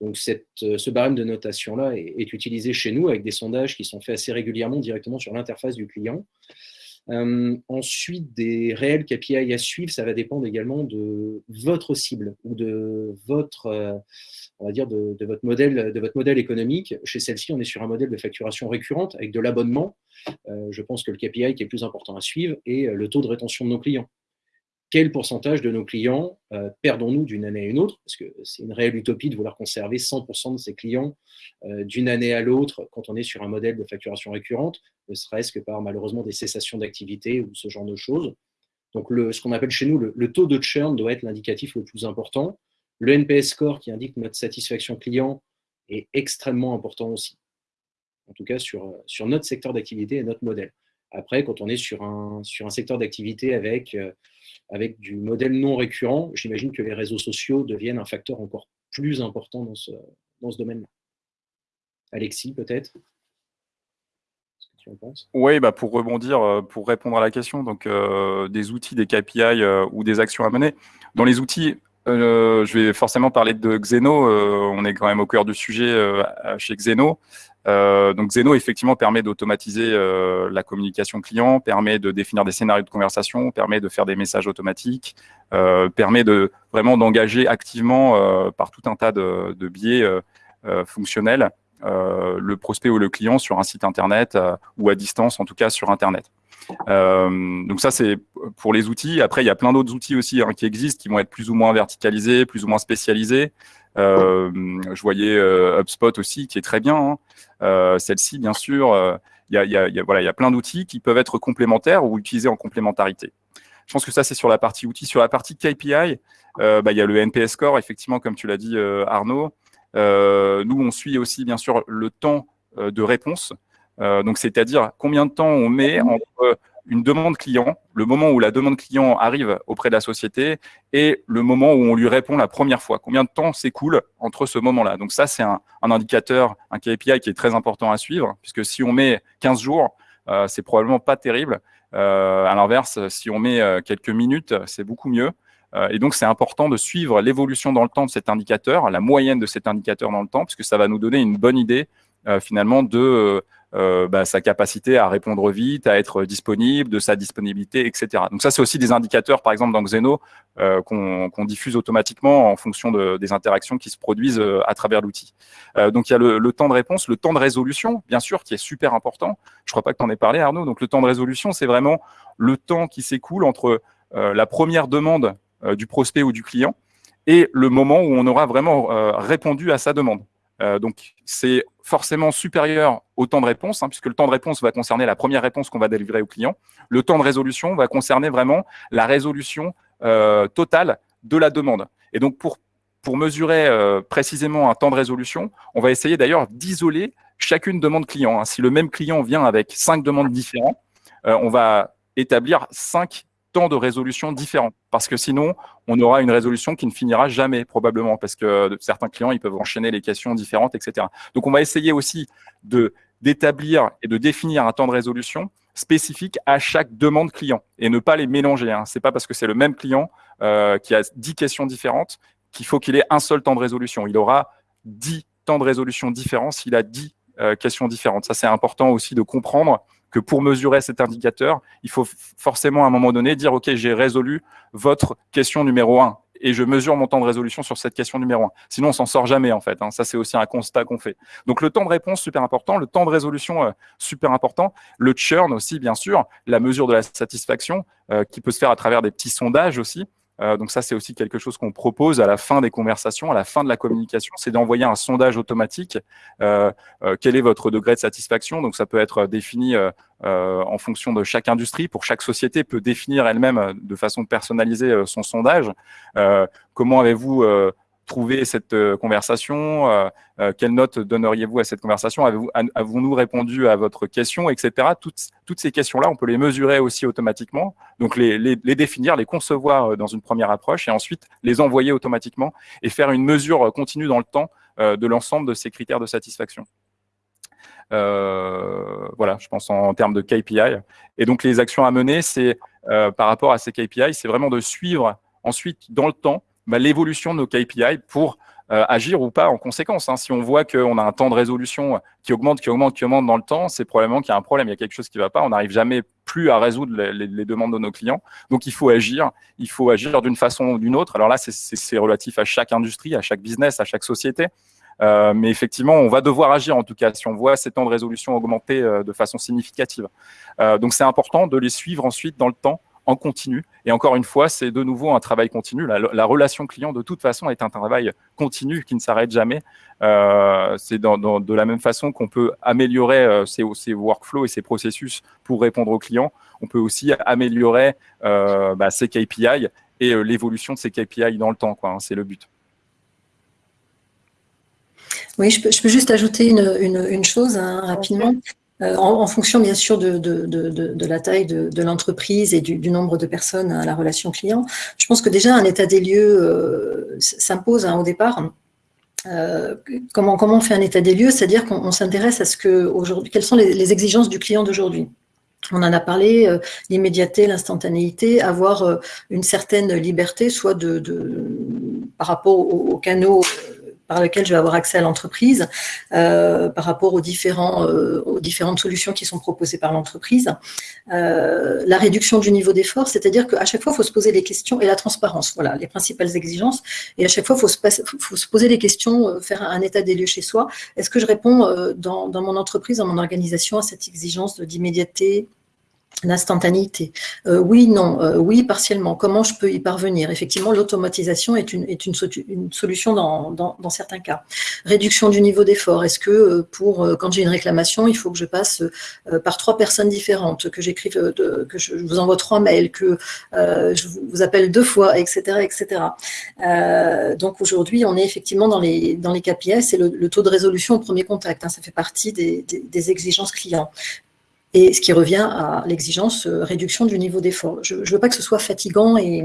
Donc ce barème de notation-là est, utilisé chez nous avec des sondages qui sont faits assez régulièrement directement sur l'interface du client. Ensuite, des réels KPI à suivre, ça va dépendre également de votre cible ou de votre, on va dire, de, votre modèle, de votre modèle économique. Chez celle-ci, on est sur un modèle de facturation récurrente avec de l'abonnement. je pense que le KPI qui est plus important à suivre est le taux de rétention de nos clients quel pourcentage de nos clients euh, perdons-nous d'une année à une autre? Parce que c'est une réelle utopie de vouloir conserver 100% de ses clients euh, d'une année à l'autre quand on est sur un modèle de facturation récurrente, ne serait-ce que par malheureusement des cessations d'activité ou ce genre de choses. Donc ce qu'on appelle chez nous le, taux de churn doit être l'indicatif le plus important. Le NPS score qui indique notre satisfaction client est extrêmement important aussi. En tout cas sur, sur notre secteur d'activité et notre modèle. Après, quand on est sur un, sur un secteur d'activité avec... Euh, avec du modèle non récurrent, j'imagine que les réseaux sociaux deviennent un facteur encore plus important dans ce, dans ce domaine-là. Alexis, peut-être? Oui, bah pour rebondir, euh, pour répondre à la question, donc euh, des outils, des KPI ou des actions à mener. Dans les outils, je vais forcément parler de Xeno. on est quand même au cœur du sujet chez Xeno. Euh, donc Zeno effectivement permet d'automatiser euh, la communication client, permet de définir des scénarios de conversation, permet de faire des messages automatiques, euh, permet de vraiment d'engager activement par tout un tas de, biais fonctionnels le prospect ou le client sur un site internet ou à distance en tout cas sur internet. donc ça c'est pour les outils. Après il y a plein d'autres outils aussi hein, qui existent qui vont être plus ou moins verticalisés, plus ou moins spécialisés. Euh, je voyais euh, HubSpot aussi, qui est très bien. Hein. Euh, celle-ci, bien sûr, il y a, y, a, plein d'outils qui peuvent être complémentaires ou utilisés en complémentarité. Je pense que ça, c'est sur la partie outils. Sur la partie KPI, bah, il y a le NPS score, effectivement, comme tu l'as dit, Arnaud. nous, on suit aussi, bien sûr, le temps de réponse. donc, c'est-à-dire combien de temps on met entre une demande client, le moment où la demande client arrive auprès de la société et le moment où on lui répond la première fois. Combien de temps s'écoule entre ce moment-là? Donc ça, c'est un, indicateur, un KPI qui est très important à suivre, puisque si on met 15 jours, euh, c'est probablement pas terrible. Euh, à l'inverse, si on met euh, quelques minutes, c'est beaucoup mieux. et donc, c'est important de suivre l'évolution dans le temps de cet indicateur, la moyenne de cet indicateur dans le temps, puisque ça va nous donner une bonne idée finalement de euh, bah, sa capacité à répondre vite, à être disponible, de sa disponibilité, etc. Donc ça, c'est aussi des indicateurs, par exemple dans Xeno, euh, qu'on diffuse automatiquement en fonction de, des interactions qui se produisent euh, à travers l'outil. Euh, donc il y a le, temps de réponse, le temps de résolution, bien sûr, qui est super important. Je crois pas que tu en aies parlé, Arnaud. Donc le temps de résolution, c'est vraiment le temps qui s'écoule entre la première demande du prospect ou du client et le moment où on aura vraiment répondu à sa demande. Euh, donc, c'est forcément supérieur au temps de réponse, hein, puisque le temps de réponse va concerner la première réponse qu'on va délivrer au client. Le temps de résolution va concerner vraiment la résolution euh, totale de la demande. Et donc, pour, mesurer euh, précisément un temps de résolution, on va essayer d'ailleurs d'isoler chacune demande client. Hein. Si le même client vient avec cinq demandes différentes, on va établir cinq temps de résolution différents. Parce que sinon, on aura une résolution qui ne finira jamais, probablement, parce que certains clients, ils peuvent enchaîner les questions différentes, etc. Donc, on va essayer aussi d'établir et de définir un temps de résolution spécifique à chaque demande client et ne pas les mélanger. Hein. C'est pas parce que c'est le même client euh, qui a 10 questions différentes qu'il faut qu'il ait un seul temps de résolution. Il aura 10 temps de résolution différents s'il a 10 euh, questions différentes. Ça, c'est important aussi de comprendre que pour mesurer cet indicateur, il faut forcément à un moment donné dire, OK, j'ai résolu votre question numéro 1 et je mesure mon temps de résolution sur cette question numéro 1. Sinon, on s'en sort jamais, en fait. Hein. Ça, c'est aussi un constat qu'on fait. Donc, le temps de réponse, super important. Le temps de résolution, euh, super important. Le churn aussi, bien sûr. La mesure de la satisfaction, euh, qui peut se faire à travers des petits sondages aussi. Euh, donc ça, c'est aussi quelque chose qu'on propose à la fin des conversations, à la fin de la communication, c'est d'envoyer un sondage automatique. Euh, euh, quel est votre degré de satisfaction? Donc ça peut être défini en fonction de chaque industrie. Pour chaque société, peut définir elle-même de façon personnalisée son sondage. comment avez-vous trouvé cette euh, conversation euh, euh, Quelle note donneriez-vous à cette conversation? Avons-nous répondu à votre question, etc. Toutes, ces questions-là, on peut les mesurer aussi automatiquement, donc les, définir, les concevoir dans une première approche et ensuite les envoyer automatiquement et faire une mesure continue dans le temps de l'ensemble de ces critères de satisfaction. Voilà, je pense en, termes de KPI. Et donc les actions à mener, c'est par rapport à ces KPI, c'est vraiment de suivre ensuite dans le temps bah, l'évolution de nos KPI pour agir ou pas en conséquence. Hein. Si on voit qu'on a un temps de résolution qui augmente, qui augmente, qui augmente dans le temps, c'est probablement qu'il y a un problème, il y a quelque chose qui ne va pas. On n'arrive jamais plus à résoudre les, demandes de nos clients. Donc, il faut agir. Il faut agir d'une façon ou d'une autre. Alors là, c'est relatif à chaque industrie, à chaque business, à chaque société. Euh, mais effectivement, on va devoir agir en tout cas si on voit ces temps de résolution augmenter euh, de façon significative. Euh, donc, c'est important de les suivre ensuite dans le temps en continu. Et encore une fois, c'est de nouveau un travail continu. La, relation client, de toute façon, est un travail continu qui ne s'arrête jamais. Euh, c'est de la même façon qu'on peut améliorer ses, workflows et ses processus pour répondre aux clients. On peut aussi améliorer euh, bah, ses KPI et l'évolution de ces KPI dans le temps. Hein. c'est le but. Oui, je peux, juste ajouter une, chose hein, rapidement. Euh, en, fonction bien sûr de, la taille de, l'entreprise et du, nombre de personnes à la relation client. Je pense que déjà un état des lieux euh, s'impose hein, au départ. Euh, comment, on fait un état des lieux? C'est-à-dire qu'on s'intéresse à ce que aujourd'hui, quelles sont les, exigences du client d'aujourd'hui. On en a parlé, l'immédiateté, l'instantanéité, avoir une certaine liberté, soit de, par rapport aux canaux par lequel je vais avoir accès à l'entreprise euh, par rapport euh, aux différentes solutions qui sont proposées par l'entreprise. Euh, la réduction du niveau d'effort, c'est-à-dire qu'à chaque fois, il faut se poser des questions et la transparence, voilà, les principales exigences. Et à chaque fois, il faut se, poser des questions, faire un état des lieux chez soi. Est-ce que je réponds dans mon entreprise, dans mon organisation à cette exigence d'immédiateté, L'instantanéité. Euh, oui, non, euh, oui, partiellement. Comment je peux y parvenir? Effectivement, l'automatisation est, une, solution dans, certains cas. Réduction du niveau d'effort. Est-ce que euh, pour quand j'ai une réclamation, il faut que je passe par trois personnes différentes, que j'écrive, que je vous envoie trois mails, que je vous appelle deux fois, etc., etc. donc aujourd'hui, on est effectivement dans les KPI, c'est le, taux de résolution au premier contact. Hein, ça fait partie des exigences clients et ce qui revient à l'exigence euh, réduction du niveau d'effort. Je ne veux pas que ce soit fatigant et,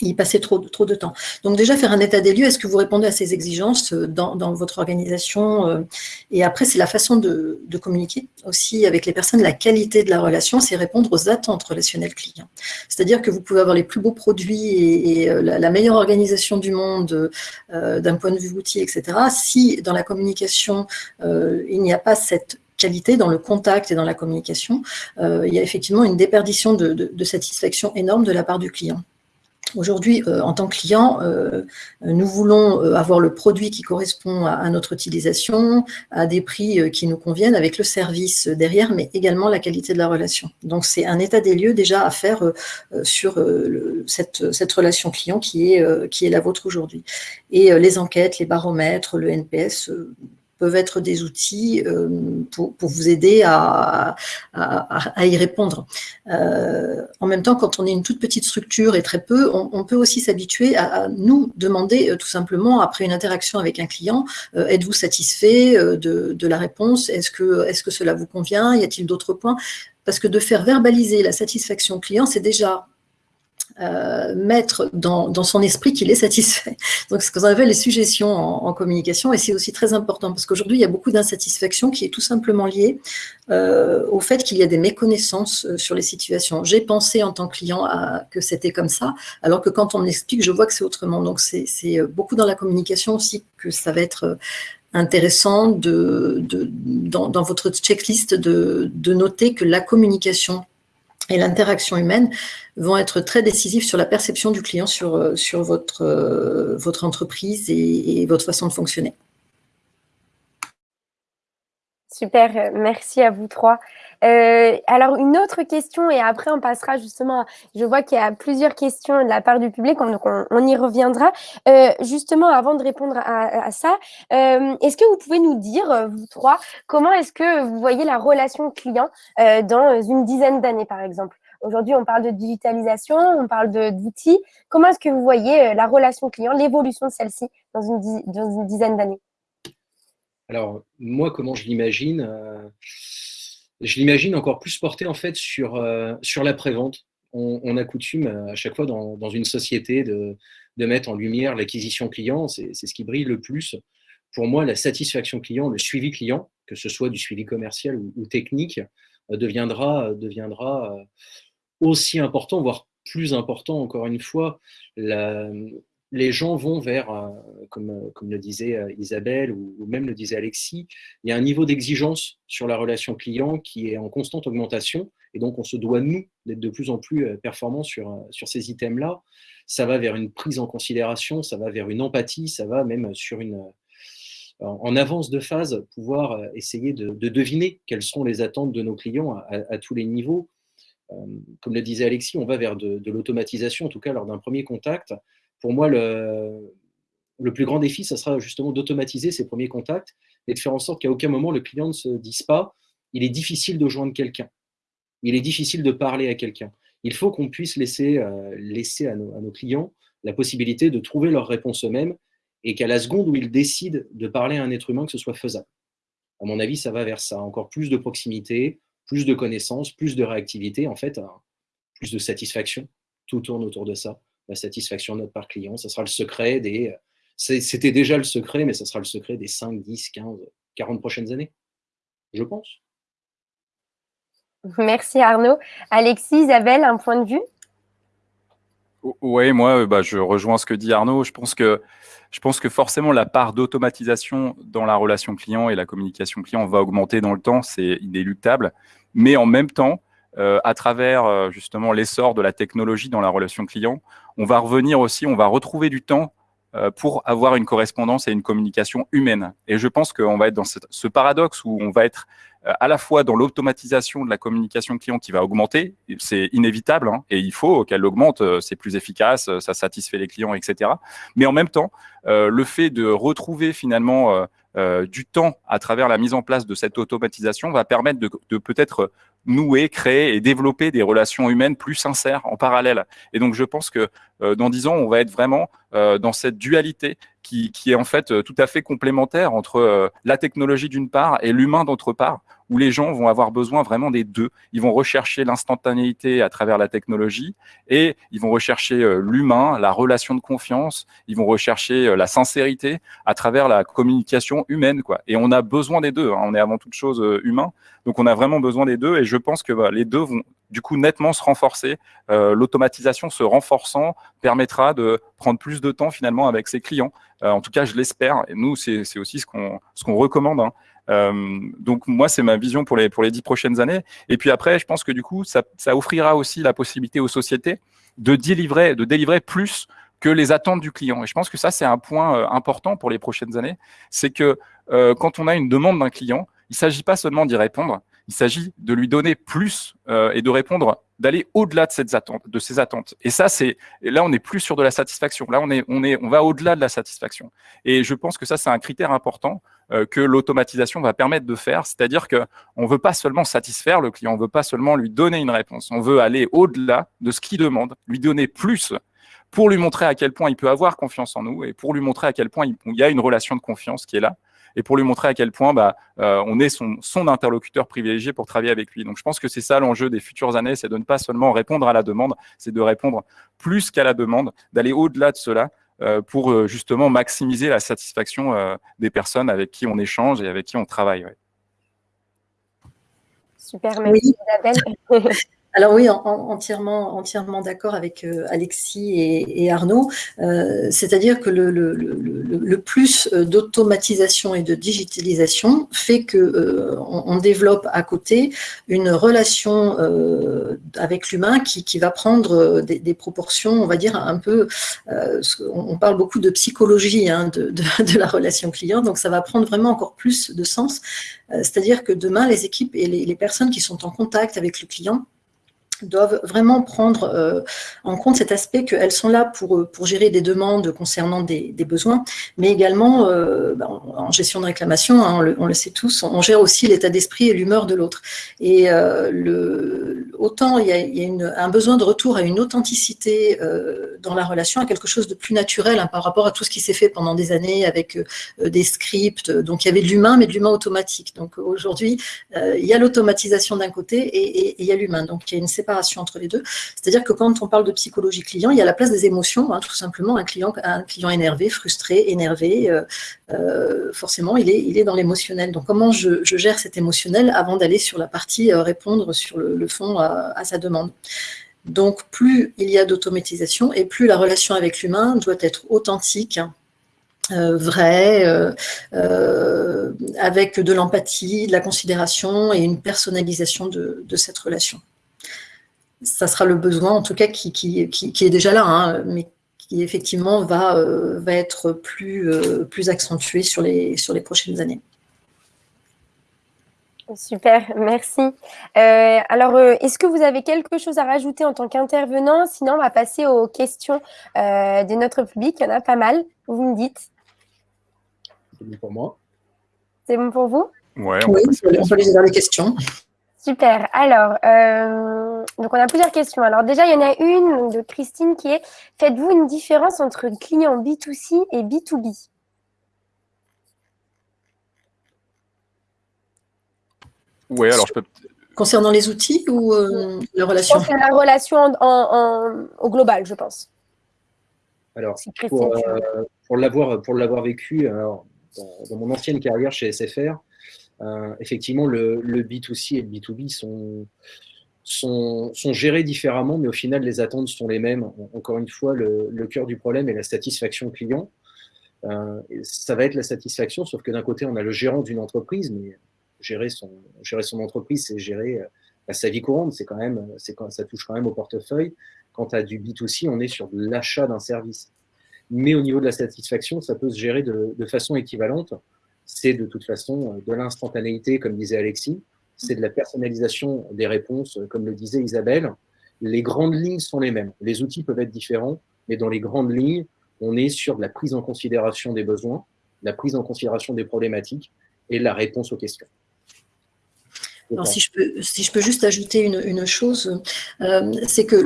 y passer trop, de temps. Donc déjà, faire un état des lieux, est-ce que vous répondez à ces exigences euh, dans, votre organisation euh, Et après, c'est la façon de, communiquer aussi avec les personnes. La qualité de la relation, c'est répondre aux attentes relationnelles clients. C'est-à-dire que vous pouvez avoir les plus beaux produits et, la, meilleure organisation du monde d'un point de vue outil, etc. Si dans la communication, il n'y a pas cette qualité dans le contact et dans la communication, euh, il y a effectivement une déperdition de, satisfaction énorme de la part du client. Aujourd'hui, euh, en tant que client, euh, nous voulons avoir le produit qui correspond à, notre utilisation, à des prix qui nous conviennent, avec le service derrière, mais également la qualité de la relation. Donc, c'est un état des lieux déjà à faire sur cette, relation client qui est la vôtre aujourd'hui. Et les enquêtes, les baromètres, le NPS peuvent être des outils euh, pour, vous aider à, y répondre. Euh, en même temps, quand on est une toute petite structure et très peu, on, peut aussi s'habituer à, nous demander euh, tout simplement, après une interaction avec un client, êtes-vous satisfait de, la réponse? Est-ce que, est -ce que cela vous convient? Y a-t-il d'autres points? Parce que de faire verbaliser la satisfaction client, c'est déjà euh, mettre dans, son esprit qu'il est satisfait. Donc, ce qu'on appelle les suggestions en, communication, et c'est aussi très important, parce qu'aujourd'hui, il y a beaucoup d'insatisfaction qui est tout simplement liée euh, au fait qu'il y a des méconnaissances euh, sur les situations. J'ai pensé en tant que client que c'était comme ça, alors que quand on m'explique, je vois que c'est autrement. Donc, c'est beaucoup dans la communication aussi que ça va être intéressant de, dans, votre checklist de noter que la communication et l'interaction humaine vont être très décisifs sur la perception du client sur, euh, sur votre, euh, votre entreprise et, votre façon de fonctionner. Super, merci à vous trois. Euh, alors, une autre question, et après on passera justement, je vois qu'il y a plusieurs questions de la part du public, donc on, y reviendra. justement, avant de répondre à, ça, est-ce que vous pouvez nous dire, vous trois, comment est-ce que vous voyez la relation client dans une dizaine d'années, par exemple? Aujourd'hui, on parle de digitalisation, on parle d'outils. Comment est-ce que vous voyez euh, la relation client, l'évolution de celle-ci dans une, dizaine d'années? Alors, moi, comment je l'imagine euh, Je l'imagine encore plus porté en fait sur, euh, sur l'après-vente. On, a coutume à chaque fois dans, une société de, mettre en lumière l'acquisition client, c'est ce qui brille le plus. Pour moi, la satisfaction client, le suivi client, que ce soit du suivi commercial ou, technique, deviendra aussi important, voire plus important encore une fois, les gens vont vers, euh, comme, comme le disait euh, Isabelle ou, même le disait Alexis, il y a un niveau d'exigence sur la relation client qui est en constante augmentation. Et donc, on se doit, nous, d'être de plus en plus euh, performants sur, sur ces items-là. Ça va vers une prise en considération, ça va vers une empathie, ça va même sur une, en avance de phase, pouvoir essayer de, deviner quelles sont les attentes de nos clients à, tous les niveaux. Comme le disait Alexis, on va vers de l'automatisation, en tout cas lors d'un premier contact, pour moi, le, plus grand défi, ça sera justement d'automatiser ces premiers contacts et de faire en sorte qu'à aucun moment le client ne se dise pas il est difficile de joindre quelqu'un, il est difficile de parler à quelqu'un. Il faut qu'on puisse laisser, euh, laisser à, nos, clients la possibilité de trouver leur réponse eux-mêmes et qu'à la seconde où ils décident de parler à un être humain, que ce soit faisable. À mon avis, ça va vers ça. Encore plus de proximité, plus de connaissances, plus de réactivité, en fait, plus de satisfaction. Tout tourne autour de ça la satisfaction de notre part client. Ça sera le secret des. C'était déjà le secret, mais ça sera le secret des 5, 10, 15, 40 prochaines années, je pense. Merci Arnaud. Alexis, Isabelle, un point de vue? Oui, moi, euh, bah, je rejoins ce que dit Arnaud. Je pense que, je pense que forcément, la part d'automatisation dans la relation client et la communication client va augmenter dans le temps, c'est inéluctable. Mais en même temps, euh, à travers euh, justement l'essor de la technologie dans la relation client, on va revenir aussi, on va retrouver du temps euh, pour avoir une correspondance et une communication humaine. Et je pense qu'on va être dans ce, paradoxe où on va être à la fois dans l'automatisation de la communication client qui va augmenter, c'est inévitable, hein, et il faut qu'elle augmente, c'est plus efficace, ça satisfait les clients, etc. Mais en même temps, le fait de retrouver finalement du temps à travers la mise en place de cette automatisation va permettre de, de peut-être nouer, créer et développer des relations humaines plus sincères en parallèle. Et donc, je pense que euh, dans dix ans, on va être vraiment euh, dans cette dualité qui, est en fait euh, tout à fait complémentaire entre la technologie d'une part et l'humain d'autre part, où les gens vont avoir besoin vraiment des deux. Ils vont rechercher l'instantanéité à travers la technologie et ils vont rechercher l'humain, la relation de confiance, ils vont rechercher la sincérité à travers la communication humaine. Quoi. Et on a besoin des deux, hein. on est avant toute chose humain, donc on a vraiment besoin des deux et je pense que bah, les deux vont du coup nettement se renforcer. Euh, l'automatisation se renforçant permettra de prendre plus de temps finalement avec ses clients. Euh, en tout cas, je l'espère. Et nous, c'est aussi ce qu'on ce recommande. Hein. Euh, donc moi, c'est ma vision pour les pour les dix prochaines années. Et puis après, je pense que du coup, ça, ça offrira aussi la possibilité aux sociétés de délivrer de délivrer plus que les attentes du client. Et je pense que ça, c'est un point important pour les prochaines années. C'est que quand on a une demande d'un client, il ne s'agit pas seulement d'y répondre, il s'agit de lui donner plus euh, et de répondre, d'aller au-delà de, ces attentes. Et ça, c'est là, on n'est plus sur de la satisfaction. Là, on est, on est, on va au-delà de la satisfaction. Et je pense que ça, c'est un critère important euh, que l'automatisation va permettre de faire. C'est-à-dire que on veut pas seulement satisfaire le client, on veut pas seulement lui donner une réponse. On veut aller au-delà de ce qu'il demande, lui donner plus pour lui montrer à quel point il peut avoir confiance en nous et pour lui montrer à quel point il y a une relation de confiance qui est là et pour lui montrer à quel point bah, euh, on est son, son, interlocuteur privilégié pour travailler avec lui. Donc je pense que c'est ça l'enjeu des futures années, c'est de ne pas seulement répondre à la demande, c'est de répondre plus qu'à la demande, d'aller au-delà de cela euh, pour euh, justement maximiser la satisfaction des personnes avec qui on échange et avec qui on travaille. Super, merci Isabelle. Alors oui, entièrement, entièrement d'accord avec euh, Alexis et, Arnaud. Euh, c'est-à-dire que le, plus euh, d'automatisation et de digitalisation fait que on, développe à côté une relation avec l'humain qui, va prendre des, proportions, on va dire un peu. on parle beaucoup de psychologie hein, de, la relation client, donc ça va prendre vraiment encore plus de sens. C'est-à-dire que demain, les équipes et les personnes qui sont en contact avec le client doivent vraiment prendre euh, en compte cet aspect qu'elles sont là pour, euh, pour gérer des demandes concernant des, besoins, mais également euh, bah, en gestion de réclamation, hein, on, le, sait tous, on gère aussi l'état d'esprit et l'humeur de l'autre. Et autant il y a, un besoin de retour à une authenticité dans la relation, à quelque chose de plus naturel hein, par rapport à tout ce qui s'est fait pendant des années avec des scripts, donc il y avait de l'humain, mais de l'humain automatique. Donc aujourd'hui, il y a l'automatisation d'un côté et il y a l'humain, donc il y a une séparation entre les deux. C'est-à-dire que quand on parle de psychologie client, il y a la place des émotions, hein, tout simplement. Un client, un client énervé, frustré, énervé, euh, euh, forcément, il est, il est dans l'émotionnel. Donc, comment je, gère cet émotionnel avant d'aller sur la partie euh, répondre sur le, fond à, sa demande? Donc, plus il y a d'automatisation et plus la relation avec l'humain doit être authentique, euh, euh, avec de l'empathie, de la considération et une personnalisation de, cette relation. Ça sera le besoin, en tout cas, qui, qui, est déjà là, hein, mais qui effectivement va, va être plus, plus accentué sur les, sur les prochaines années. Super, merci. Euh, alors, euh, est-ce que vous avez quelque chose à rajouter en tant qu'intervenant? Sinon, on va passer aux questions euh, de notre public. Il y en a pas mal. Vous me dites. C'est bon pour moi. C'est bon pour vous? Ouais, on, oui, on peut les les questions. Super. Alors, donc on a plusieurs questions. Alors déjà, il y en a une de Christine qui est Faites-vous une différence entre client B2C et B2B alors je peux. Concernant les outils ou euh, la relation? C'est la relation au global, je pense. Alors, pour, euh, pour l'avoir vécu, alors, dans, mon ancienne carrière chez SFR, euh, effectivement, le, B2C et le B2B sont, gérés différemment, mais au final, les attentes sont les mêmes. Encore une fois, le, cœur du problème est la satisfaction client. ça va être la satisfaction, sauf que d'un côté, on a le gérant d'une entreprise, mais gérer son, entreprise, c'est gérer euh, sa vie courante. C'est quand même, ça touche quand même au portefeuille. Quant à du B2C, on est sur l'achat d'un service. Mais au niveau de la satisfaction, ça peut se gérer de façon équivalente. C'est de toute façon euh, de l'instantanéité, comme disait Alexis. C'est de la personnalisation des réponses, euh, comme le disait Isabelle. Les grandes lignes sont les mêmes. Les outils peuvent être différents, mais dans les grandes lignes, on est sur la prise en considération des besoins, la prise en considération des problématiques et la réponse aux questions. Alors, si je, peux, si je peux juste ajouter une, chose, euh, c'est que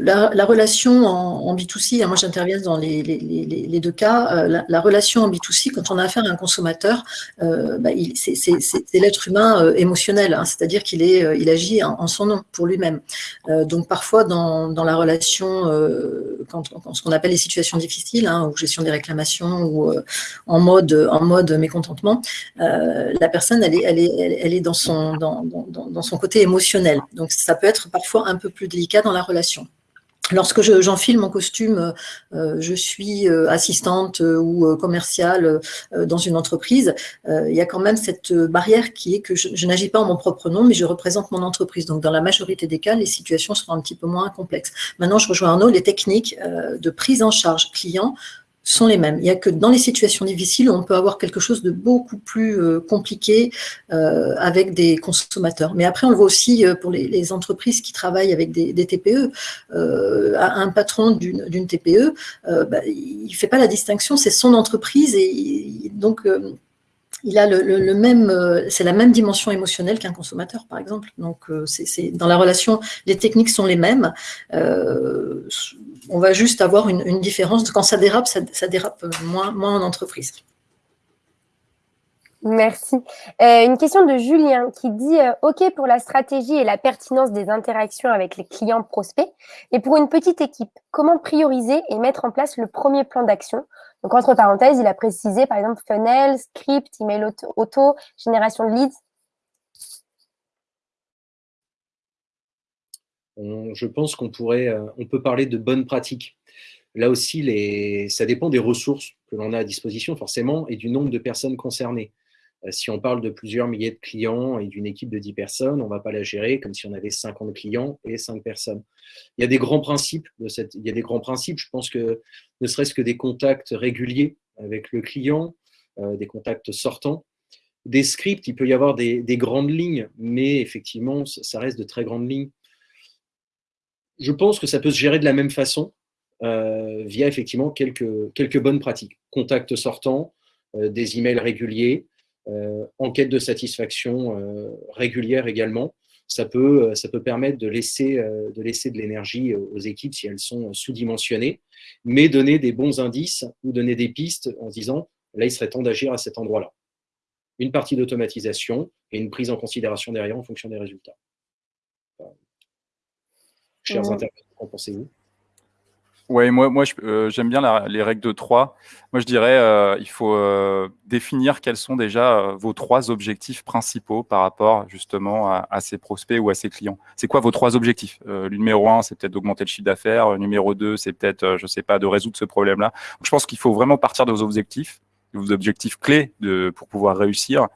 la, relation en, B2C, hein, moi j'interviens dans les, les, deux cas, euh, la, relation en B2C, quand on a affaire à un consommateur, euh, bah, c'est l'être humain émotionnel, hein, c'est-à-dire qu'il il agit en, son nom, pour lui-même. donc parfois dans, dans la relation, quand, ce qu'on appelle les situations difficiles, hein, ou gestion des réclamations, ou en, mode, en mode mécontentement, la personne, elle est, elle est, elle est dans son... Dans, dans, son côté émotionnel. Donc ça peut être parfois un peu plus délicat dans la relation. Lorsque j'enfile mon costume, euh, je suis euh, assistante euh, ou commerciale dans une entreprise, il y a quand même cette barrière qui est que je, je n'agis pas en mon propre nom, mais je représente mon entreprise. Donc, dans la majorité des cas, les situations seront un petit peu moins complexes. Maintenant, je rejoins Arnaud, les techniques de prise en charge client sont les mêmes. Il n'y a que dans les situations difficiles, on peut avoir quelque chose de beaucoup plus euh, compliqué euh, avec des consommateurs. Mais après, on le voit aussi euh, pour les, entreprises qui travaillent avec des, TPE. un patron d'une TPE, bah, il ne fait pas la distinction, c'est son entreprise et donc il a le, même, c'est la même dimension émotionnelle qu'un consommateur, par exemple. Donc, c'est dans la relation, les techniques sont les mêmes on va juste avoir une, différence. Quand ça dérape, ça, dérape moins, en entreprise. Merci. Euh, une question de Julien qui dit euh, OK pour la stratégie et la pertinence des interactions avec les clients prospects. Et pour une petite équipe, comment prioriser et mettre en place le premier plan d'action Donc, entre parenthèses, il a précisé par exemple funnel, script, email auto génération de leads. je pense qu'on pourrait, euh, on peut parler de bonnes pratiques. Là aussi, les, ça dépend des ressources que l'on a à disposition forcément et du nombre de personnes concernées. Euh, si on parle de plusieurs milliers de clients et d'une équipe de 10 personnes, on ne va pas la gérer comme si on avait 50 clients et 5 personnes. Il y a des grands principes de cette, il y a des grands principes. Je pense que ne serait-ce que des contacts réguliers avec le client, euh, des contacts sortants, des scripts, il peut y avoir des, des, grandes lignes, mais effectivement, ça reste de très grandes lignes je pense que ça peut se gérer de la même façon euh, via effectivement quelques, quelques bonnes pratiques. Contact sortant, euh, des emails réguliers, euh, enquête de satisfaction régulière également. Ça peut, ça peut permettre de laisser de, laisser de l'énergie aux équipes si elles sont sous-dimensionnées, mais donner des bons indices ou donner des pistes en disant là, il serait temps d'agir à cet endroit-là. Une partie d'automatisation et une prise en considération derrière en fonction des résultats chers mmh. qu'en pensez-vous? Oui, moi, moi euh, j'aime bien les règles de trois. Moi, je dirais euh, il faut euh, définir quels sont déjà vos trois objectifs principaux par rapport justement à, ces prospects ou à ces clients. C'est quoi vos trois objectifs? Le numéro un, c'est peut-être d'augmenter le chiffre d'affaires. Le numéro deux, c'est peut-être, je sais pas, de résoudre ce problème-là. Je pense qu'il faut vraiment partir de vos objectifs, de vos objectifs clés de, pour pouvoir réussir.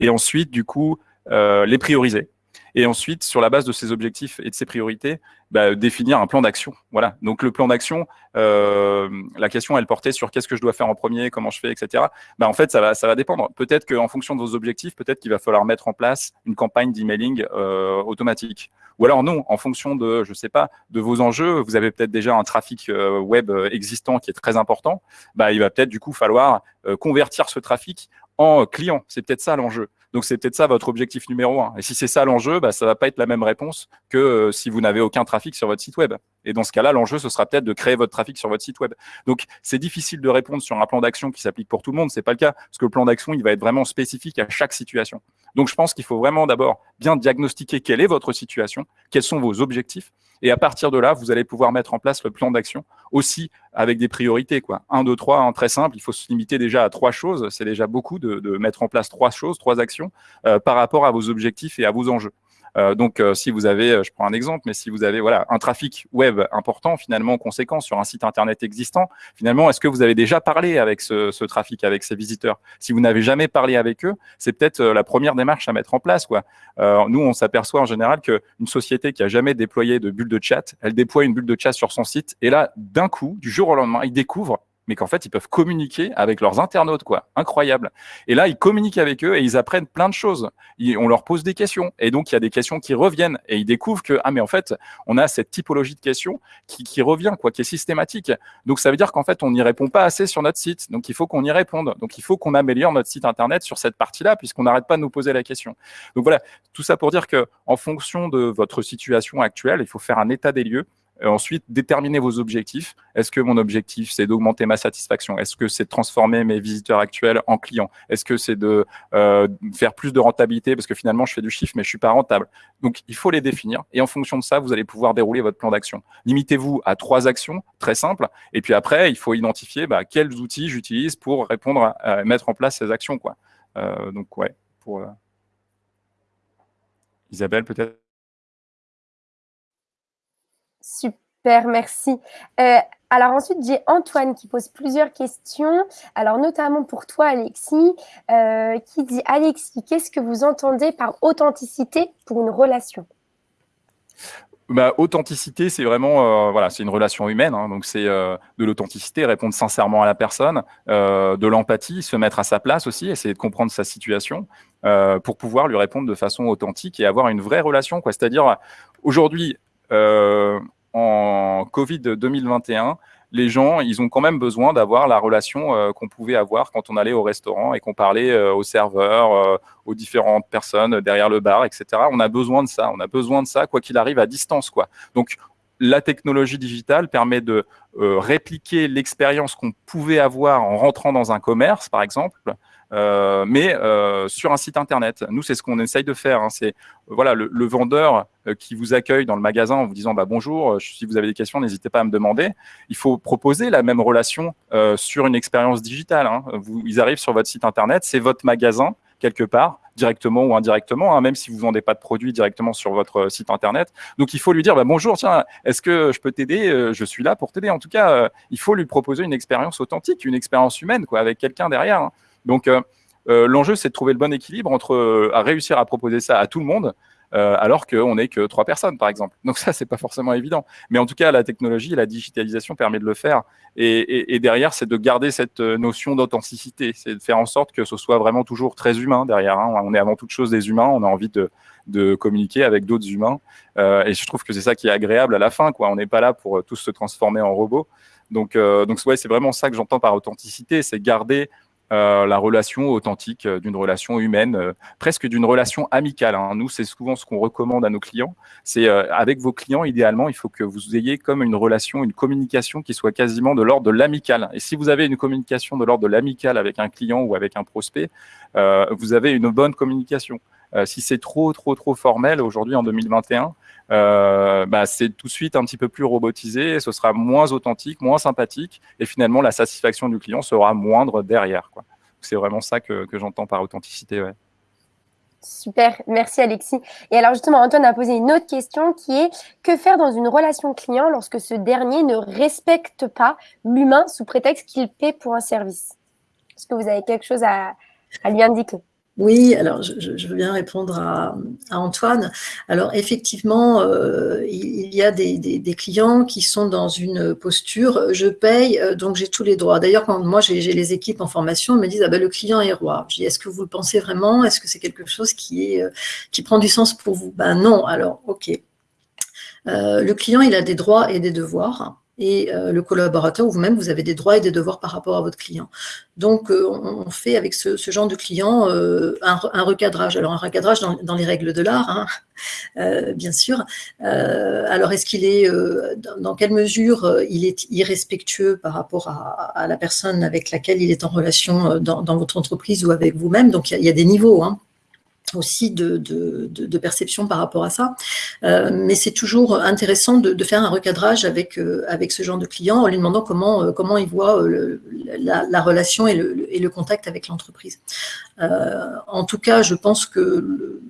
Et ensuite, du coup, les prioriser. Et ensuite, sur la base de ces objectifs et de ces priorités, bah, définir un plan d'action. Voilà. Donc le plan d'action, euh, la question elle portait sur qu'est-ce que je dois faire en premier, comment je fais, etc. Bah, en fait, ça va, ça va dépendre. Peut-être qu'en fonction de vos objectifs, peut-être qu'il va falloir mettre en place une campagne d'emailing euh, automatique. Ou alors non, en fonction de, je sais pas, de vos enjeux, vous avez peut-être déjà un trafic euh, web existant qui est très important. Bah, il va peut-être du coup falloir euh, convertir ce trafic en client. C'est peut-être ça l'enjeu. Donc c'est peut-être ça votre objectif numéro un. Et si c'est ça l'enjeu, bah, ça va pas être la même réponse que euh, si vous n'avez aucun trafic sur votre site web. Et dans ce cas-là, l'enjeu, ce sera peut-être de créer votre trafic sur votre site web. Donc c'est difficile de répondre sur un plan d'action qui s'applique pour tout le monde. C'est pas le cas parce que le plan d'action, il va être vraiment spécifique à chaque situation. Donc je pense qu'il faut vraiment d'abord bien diagnostiquer quelle est votre situation, quels sont vos objectifs, et à partir de là, vous allez pouvoir mettre en place le plan d'action aussi avec des priorités. Quoi. Un, deux, trois, un très simple. Il faut se limiter déjà à trois choses. C'est déjà beaucoup de, de, mettre en place trois choses, trois actions euh, par rapport à vos objectifs et à vos enjeux. Euh, donc, euh, si vous avez, euh, je prends un exemple, mais si vous avez voilà un trafic web important, finalement conséquent sur un site internet existant, finalement, est-ce que vous avez déjà parlé avec ce, ce trafic, avec ces visiteurs? Si vous n'avez jamais parlé avec eux, c'est peut-être la première démarche à mettre en place. Quoi. nous, on s'aperçoit en général qu'une société qui a jamais déployé de bulle de chat, elle déploie une bulle de chat sur son site, et là, d'un coup, du jour au lendemain, il découvre mais qu'en fait, ils peuvent communiquer avec leurs internautes, quoi. Incroyable. Et là, ils communiquent avec eux et ils apprennent plein de choses. on leur pose des questions. Et donc, il y a des questions qui reviennent et ils découvrent que, ah, mais en fait, on a cette typologie de questions qui, qui revient, quoi, qui est systématique. Donc, ça veut dire qu'en fait, on n'y répond pas assez sur notre site. Donc, il faut qu'on y réponde. Donc, il faut qu'on améliore notre site Internet sur cette partie-là, puisqu'on n'arrête pas de nous poser la question. Donc, voilà. Tout ça pour dire que, en fonction de votre situation actuelle, il faut faire un état des lieux ensuite, déterminer vos objectifs. Est-ce que mon objectif, c'est d'augmenter ma satisfaction? Est-ce que c'est de transformer mes visiteurs actuels en clients? Est-ce que c'est de euh, faire plus de rentabilité? Parce que finalement, je fais du chiffre, mais je suis pas rentable. Donc, il faut les définir. Et en fonction de ça, vous allez pouvoir dérouler votre plan d'action. Limitez-vous à trois actions très simples. Et puis après, il faut identifier bah, quels outils j'utilise pour répondre à, mettre en place ces actions. Euh, donc, ouais, pour... Euh, Isabelle, peut-être? Super, merci. Euh, alors ensuite, j'ai Antoine qui pose plusieurs questions. Alors notamment pour toi, Alexis, euh, qui dit Alexis, qu'est-ce que vous entendez par authenticité pour une relation? Bah, authenticité, c'est vraiment, euh, voilà, c'est une relation humaine. Hein, donc c'est de l'authenticité, répondre sincèrement à la personne, de l'empathie, se mettre à sa place aussi, essayer de comprendre sa situation pour pouvoir lui répondre de façon authentique et avoir une vraie relation. Quoi. C'est-à-dire, aujourd'hui, en Covid 2021, les gens, ils ont quand même besoin d'avoir la relation euh, qu'on pouvait avoir quand on allait au restaurant et qu'on parlait euh, aux serveurs, aux différentes personnes derrière le bar, etc. On a besoin de ça. On a besoin de ça, quoi qu'il arrive, à distance, quoi. Donc, la technologie digitale permet de répliquer l'expérience qu'on pouvait avoir en rentrant dans un commerce, par exemple, euh, mais euh, sur un site internet. Nous, c'est ce qu'on essaye de faire. Hein. C'est voilà le, vendeur euh, qui vous accueille dans le magasin en vous disant bah, bonjour, si vous avez des questions, n'hésitez pas à me demander. Il faut proposer la même relation sur une expérience digitale. Hein. Vous, ils arrivent sur votre site internet, c'est votre magasin quelque part, directement ou indirectement, hein, même si vous vendez pas de produits directement sur votre site internet. Donc il faut lui dire bah, bonjour, tiens, est-ce que je peux t'aider Je suis là pour t'aider. En tout cas, il faut lui proposer une expérience authentique, une expérience humaine, quoi, avec quelqu'un derrière. Donc, euh, euh, l'enjeu, c'est de trouver le bon équilibre entre euh, réussir à proposer ça à tout le monde, alors qu'on n'est que trois personnes, par exemple. Donc ça, c'est pas forcément évident. Mais en tout cas, la technologie et la digitalisation permet de le faire. Et, derrière, c'est de garder cette notion d'authenticité. C'est de faire en sorte que ce soit vraiment toujours très humain derrière. Hein. On est avant toute chose des humains. On a envie de, communiquer avec d'autres humains. et je trouve que c'est ça qui est agréable à la fin. Quoi. On n'est pas là pour tous se transformer en robots. Donc, donc ouais, c'est vraiment ça que j'entends par authenticité. C'est garder euh, la relation authentique euh, d'une relation humaine, euh, presque d'une relation amicale. Hein. Nous, c'est souvent ce qu'on recommande à nos clients. C'est avec vos clients, idéalement, il faut que vous ayez comme une relation, une communication qui soit quasiment de l'ordre de l'amical. Et si vous avez une communication de l'ordre de l'amical avec un client ou avec un prospect, vous avez une bonne communication. si c'est trop, trop, trop formel aujourd'hui en 2021, bah, c'est tout de suite un petit peu plus robotisé, ce sera moins authentique, moins sympathique, et finalement la satisfaction du client sera moindre derrière. C'est vraiment ça que, j'entends par authenticité. Super, merci Alexis. Et alors justement, Antoine a posé une autre question qui est que faire dans une relation client lorsque ce dernier ne respecte pas l'humain sous prétexte qu'il paie pour un service? Est-ce que vous avez quelque chose à lui indiquer? Oui, alors je, veux bien répondre à, Antoine. Alors effectivement, euh, il y a des, clients qui sont dans une posture, je paye, euh, donc j'ai tous les droits. D'ailleurs, quand moi j'ai les équipes en formation, ils me disent, ah ben, le client est roi. Je dis, est-ce que vous le pensez vraiment? Est-ce que c'est quelque chose euh, qui prend du sens pour vous? Ben non, alors ok. le client, il a des droits et des devoirs et euh, le collaborateur ou vous-même, vous avez des droits et des devoirs par rapport à votre client. Donc, euh, on fait avec ce, genre de client euh, un, recadrage. Alors, un recadrage dans, les règles de l'art, hein, bien sûr. alors, est-ce qu'il est, dans quelle mesure il est irrespectueux par rapport à, la personne avec laquelle il est en relation dans, votre entreprise ou avec vous-même? Donc, il y, a des niveaux. Hein aussi de, de, perception par rapport à ça. Euh, mais c'est toujours intéressant de, faire un recadrage avec, euh, avec ce genre de client en lui demandant comment, euh, comment il voit la, relation et le contact avec l'entreprise. en tout cas, je pense que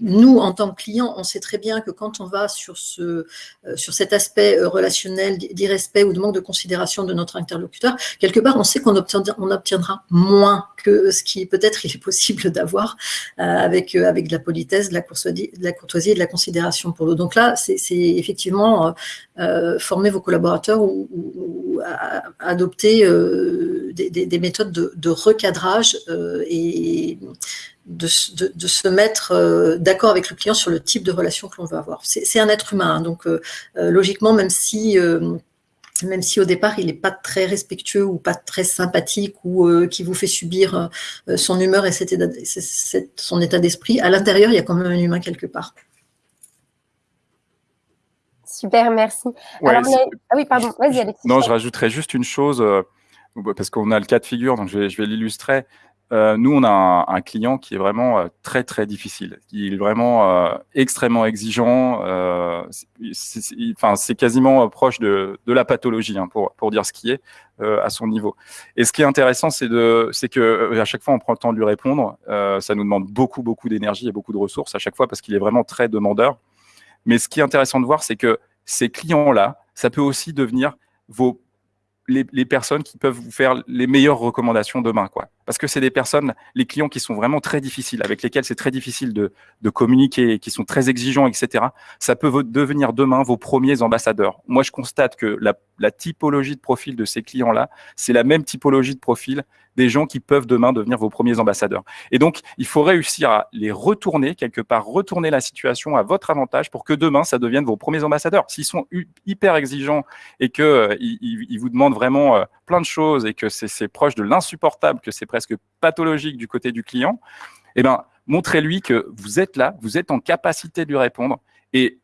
nous, en tant que clients, on sait très bien que quand on va sur, ce, euh, sur cet aspect euh, relationnel d'irrespect ou de manque de considération de notre interlocuteur, quelque part, on sait qu'on obtiendra, moins que ce qui peut-être il est possible d'avoir euh, avec, de la politesse, de la, courtoisie, de la courtoisie et de la considération pour l'autre. Donc là, c'est effectivement former vos collaborateurs ou, adopter des, méthodes de, de recadrage et de, se mettre euh, d'accord avec le client sur le type de relation que l'on veut avoir. C'est un être humain, hein, donc euh, euh, logiquement, même si, même si au départ il n'est pas très respectueux ou pas très sympathique ou qui vous fait subir son humeur et son état d'esprit, à l'intérieur, il y a quand même un humain quelque part. Super, merci. Ah oui, pardon, vas-y Alexis. Non, je rajouterais juste une chose, parce qu'on a le cas de figure, donc je vais l'illustrer. Euh, nous, on a un, client qui est vraiment euh, très, très difficile. Il est vraiment euh, extrêmement exigeant. c'est quasiment proche de, la pathologie, hein, pour, pour, dire ce qui est à son niveau. Et ce qui est intéressant, c'est que à chaque fois, on prend le temps de lui répondre. ça nous demande beaucoup, beaucoup d'énergie et beaucoup de ressources à chaque fois parce qu'il est vraiment très demandeur. Mais ce qui est intéressant de voir, c'est que ces clients-là, ça peut aussi devenir vos les, personnes qui peuvent vous faire les meilleures recommandations demain. Quoi. Parce que c'est des personnes, les clients qui sont vraiment très difficiles, avec lesquels c'est très difficile de, de, communiquer, qui sont très exigeants, etc. Ça peut devenir demain vos premiers ambassadeurs. Moi, je constate que la, la typologie de profil de ces clients-là, c'est la même typologie de profil des gens qui peuvent demain devenir vos premiers ambassadeurs. Et donc, il faut réussir à les retourner, quelque part, retourner la situation à votre avantage pour que demain, ça devienne vos premiers ambassadeurs. S'ils sont hyper exigeants et qu'ils euh, ils vous demandent vraiment euh, plein de choses et que c'est proche de l'insupportable, que c'est presque pathologique du côté du client, eh ben, montrez-lui que vous êtes là, vous êtes en capacité de lui répondre et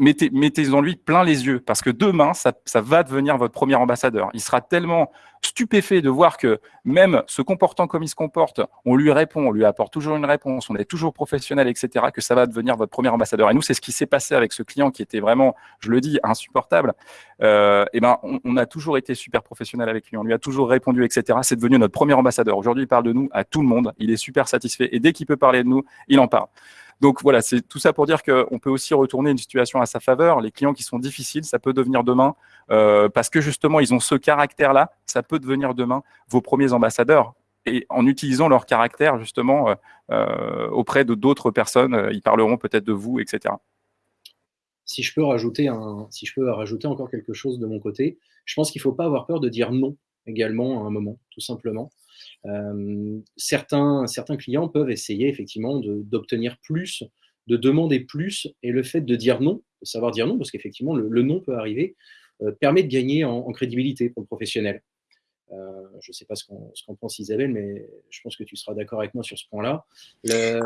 mettez, mettez en lui plein les yeux, parce que demain, ça, va devenir votre premier ambassadeur. Il sera tellement stupéfait de voir que même se comportant comme il se comporte, on lui répond, on lui apporte toujours une réponse, on est toujours professionnel, etc., que ça va devenir votre premier ambassadeur. Et nous, c'est ce qui s'est passé avec ce client qui était vraiment, je le dis, insupportable. Euh, et ben, on, on, a toujours été super professionnel avec lui, on lui a toujours répondu, etc. C'est devenu notre premier ambassadeur. Aujourd'hui, il parle de nous à tout le monde, il est super satisfait, et dès qu'il peut parler de nous, il en parle. Donc voilà, c'est tout ça pour dire qu'on peut aussi retourner une situation à sa faveur. Les clients qui sont difficiles, ça peut devenir demain, euh, parce que justement, ils ont ce caractère-là, ça peut devenir demain vos premiers ambassadeurs. Et en utilisant leur caractère, justement, euh, euh, auprès de d'autres personnes, ils parleront peut-être de vous, etc. Si je peux rajouter un, si je peux rajouter encore quelque chose de mon côté, je pense qu'il ne faut pas avoir peur de dire non également à un moment, tout simplement. Certains, clients peuvent essayer effectivement d'obtenir plus, de demander plus, et le fait de dire non, de savoir dire non, parce qu'effectivement le, non peut arriver, euh, permet de gagner en, crédibilité pour le professionnel. Euh, je ne sais pas ce qu'en pense Isabelle, mais je pense que tu seras d'accord avec moi sur ce point-là. Euh,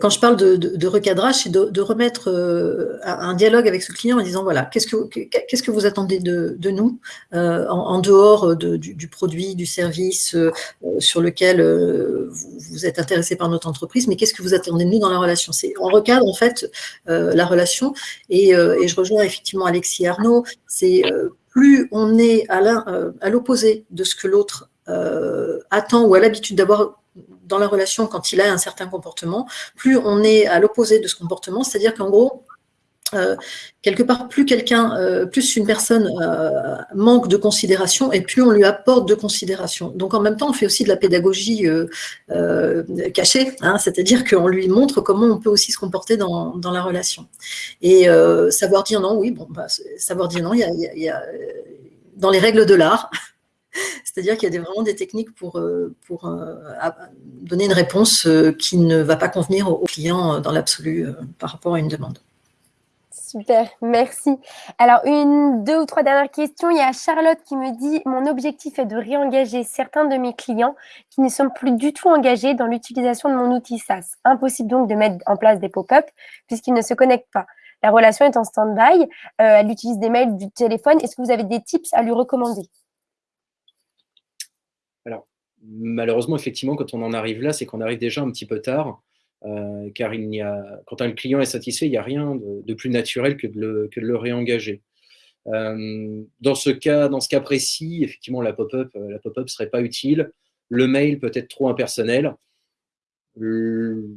quand je parle de, recadrage, c'est de, remettre euh, un dialogue avec ce client en disant voilà, qu'est-ce que, qu'est-ce que vous attendez de, nous euh, en, dehors du, produit, du service sur lequel vous, êtes intéressé par notre entreprise, mais qu'est-ce que vous attendez de nous dans la relation? C'est On recadre en fait la relation et, et, je rejoins effectivement Alexis Arnaud, c'est plus on est à l'opposé de ce que l'autre attend ou a l'habitude d'avoir dans la relation quand il a un certain comportement, plus on est à l'opposé de ce comportement, c'est-à-dire qu'en gros, euh, quelque part, plus quelqu'un, euh, plus une personne euh, manque de considération et plus on lui apporte de considération. Donc en même temps, on fait aussi de la pédagogie cachée, hein, c'est-à-dire qu'on lui montre comment on peut aussi se comporter dans, la relation. Et savoir dire non, oui, bon, bah, savoir dire non, il y a dans les règles de l'art, c'est-à-dire qu'il y a vraiment des techniques pour, euh, euh, donner une réponse euh, qui ne va pas convenir au client dans l'absolu par rapport à une demande. Super, merci. Alors, une, deux ou trois dernières questions. Il y a Charlotte qui me dit Mon objectif est de réengager certains de mes clients qui ne sont plus du tout engagés dans l'utilisation de mon outil SaaS. Impossible donc de mettre en place des pop-up puisqu'ils ne se connectent pas. La relation est en stand-by. elle utilise des mails, du téléphone. Est-ce que vous avez des tips à lui recommander? Malheureusement, effectivement, quand on en arrive là, c'est qu'on arrive déjà un petit peu tard, euh, car il n'y a, quand un client est satisfait, il n'y a rien de, plus naturel que de le, réengager. Euh, dans, ce cas, dans ce cas précis, effectivement, la pop-up euh, la pop-up serait pas utile. Le mail peut être trop impersonnel. Le,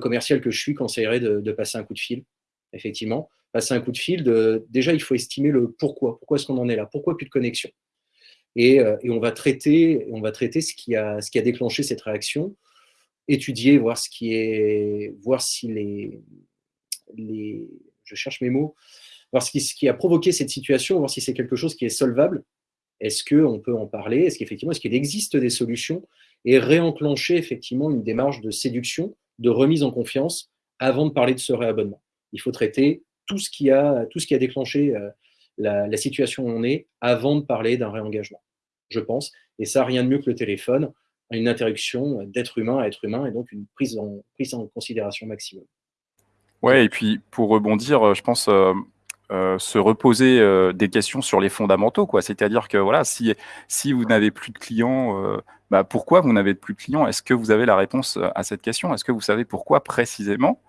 commercial que je suis conseillerait de, passer un coup de fil, effectivement. Passer un coup de fil, déjà, il faut estimer le pourquoi. Pourquoi est-ce qu'on en est là? Pourquoi plus de connexion? Euh, et, on va traiter, on va traiter ce, qui a, déclenché cette réaction, étudier, voir ce qui est, voir si les, les je cherche mes mots, voir ce qui, ce qui a provoqué cette situation, voir si c'est quelque chose qui est solvable. Est-ce qu'on peut en parler? Est-ce qu'effectivement, est-ce qu'il existe des solutions? Et réenclencher effectivement une démarche de séduction, de remise en confiance avant de parler de ce réabonnement. Il faut traiter tout ce qui a, tout ce qui a déclenché euh, la, situation où on est avant de parler d'un réengagement, je pense. Et ça, rien de mieux que le téléphone, une interruption d'être humain à être humain et donc une prise en, prise en considération maximum. Ouais, et puis pour rebondir, je pense euh, euh, se reposer euh, des questions sur les fondamentaux, quoi. C'est-à-dire que voilà, si, si vous n'avez plus de clients, bah, pourquoi vous n'avez plus de clients? Est-ce que vous avez la réponse à cette question? Est-ce que vous savez pourquoi précisément?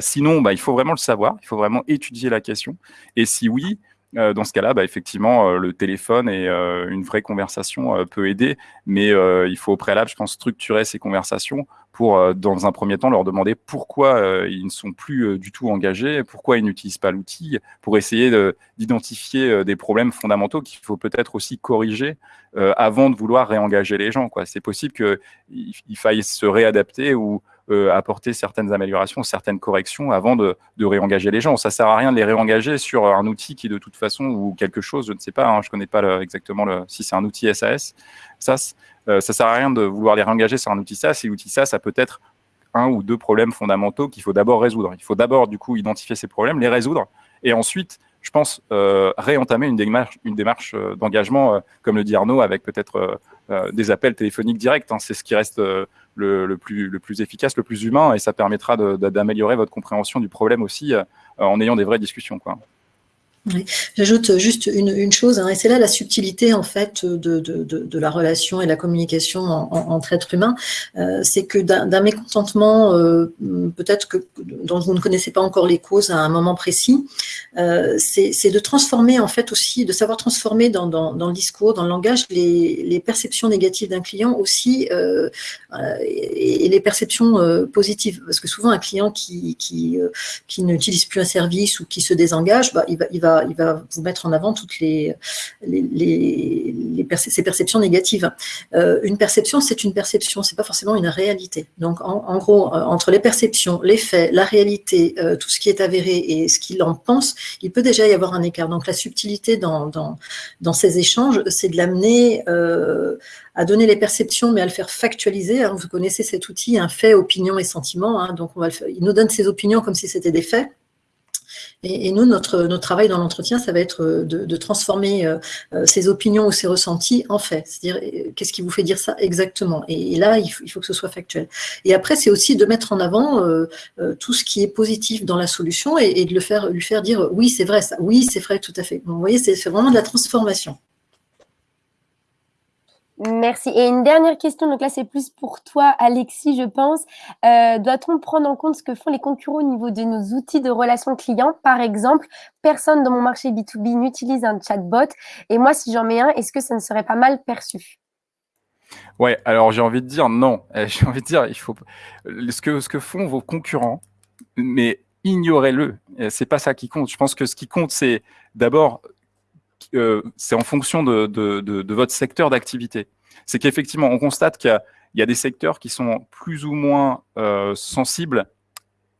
Sinon, bah, il faut vraiment le savoir, il faut vraiment étudier la question. Et si oui, euh, dans ce cas-là, bah, effectivement, euh, le téléphone et euh, une vraie conversation peut aider, mais il faut au préalable, je pense, structurer ces conversations pour, dans un premier temps, leur demander pourquoi ils ne sont plus du tout engagés, pourquoi ils n'utilisent pas l'outil, pour essayer d'identifier des problèmes fondamentaux qu'il faut peut-être aussi corriger avant de vouloir réengager les gens. C'est possible qu'il faille se réadapter ou euh, apporter certaines améliorations, certaines corrections avant de, réengager les gens. Ça sert à rien de les réengager sur un outil qui, de toute façon, ou quelque chose, je ne sais pas, hein, je ne connais pas exactement si c'est un outil SAS, SAS euh, ça sert à rien de vouloir les réengager sur un outil SAS. Et l'outil SAS, ça peut être un ou deux problèmes fondamentaux qu'il faut d'abord résoudre. Il faut d'abord, du coup, identifier ces problèmes, les résoudre, et ensuite, je pense, euh, réentamer une démarche, une démarche d'engagement, comme le dit Arnaud, avec peut-être des appels téléphoniques directs. Hein. C'est ce qui reste le, plus, le plus efficace, le plus humain, et ça permettra d'améliorer votre compréhension du problème aussi euh, en ayant des vraies discussions. Quoi. J'ajoute juste une, chose, hein, et c'est là la subtilité en fait de, la relation et la communication entre êtres humains, euh, c'est que d'un mécontentement, euh, peut-être que dont vous ne connaissez pas encore les causes à un moment précis, euh, c'est de transformer en fait aussi, de savoir transformer dans, le discours, dans le langage, les, perceptions négatives d'un client aussi et, les perceptions positives, parce que souvent un client qui, qui, qui n'utilise plus un service ou qui se désengage, bah, il va il va vous mettre en avant toutes les, ces perceptions négatives. Euh, une perception, c'est une perception, c'est pas forcément une réalité. Donc, en, gros, euh, entre les perceptions, les faits, la réalité, euh, tout ce qui est avéré et ce qu'il en pense, il peut déjà y avoir un écart. Donc, la subtilité dans, dans, ces échanges, c'est de l'amener à donner les perceptions, mais à le faire factualiser. Hein. Vous connaissez cet outil, un fait, opinion et sentiment. Hein. donc, on va il nous donne ses opinions comme si c'était des faits. Et, nous, notre, notre travail dans l'entretien, ça va être de, transformer ces opinions ou ces ressentis en faits. C'est-à-dire, qu'est-ce qui vous fait dire ça exactement? Et, là, il faut, il faut, que ce soit factuel. Et après, c'est aussi de mettre en avant tout ce qui est positif dans la solution et, de le faire, lui faire dire oui, c'est vrai ça, oui, c'est vrai, tout à fait. vous voyez, c'est vraiment de la transformation. Merci. Et une dernière question, donc là c'est plus pour toi Alexis, je pense. Euh, doit-on prendre en compte ce que font les concurrents au niveau de nos outils de relations clients? Par exemple, personne dans mon marché B2B n'utilise un chatbot et moi si j'en mets un, est-ce que ça ne serait pas mal perçu? Ouais, alors j'ai envie de dire non. J'ai envie de dire, il faut ce que, ce que font vos concurrents, mais ignorez-le. C'est pas ça qui compte. Je pense que ce qui compte, c'est d'abord euh, c'est en fonction de, votre secteur d'activité. C'est qu'effectivement, on constate qu'il y, a des secteurs qui sont plus ou moins euh, sensibles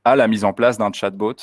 à la mise en place d'un chatbot,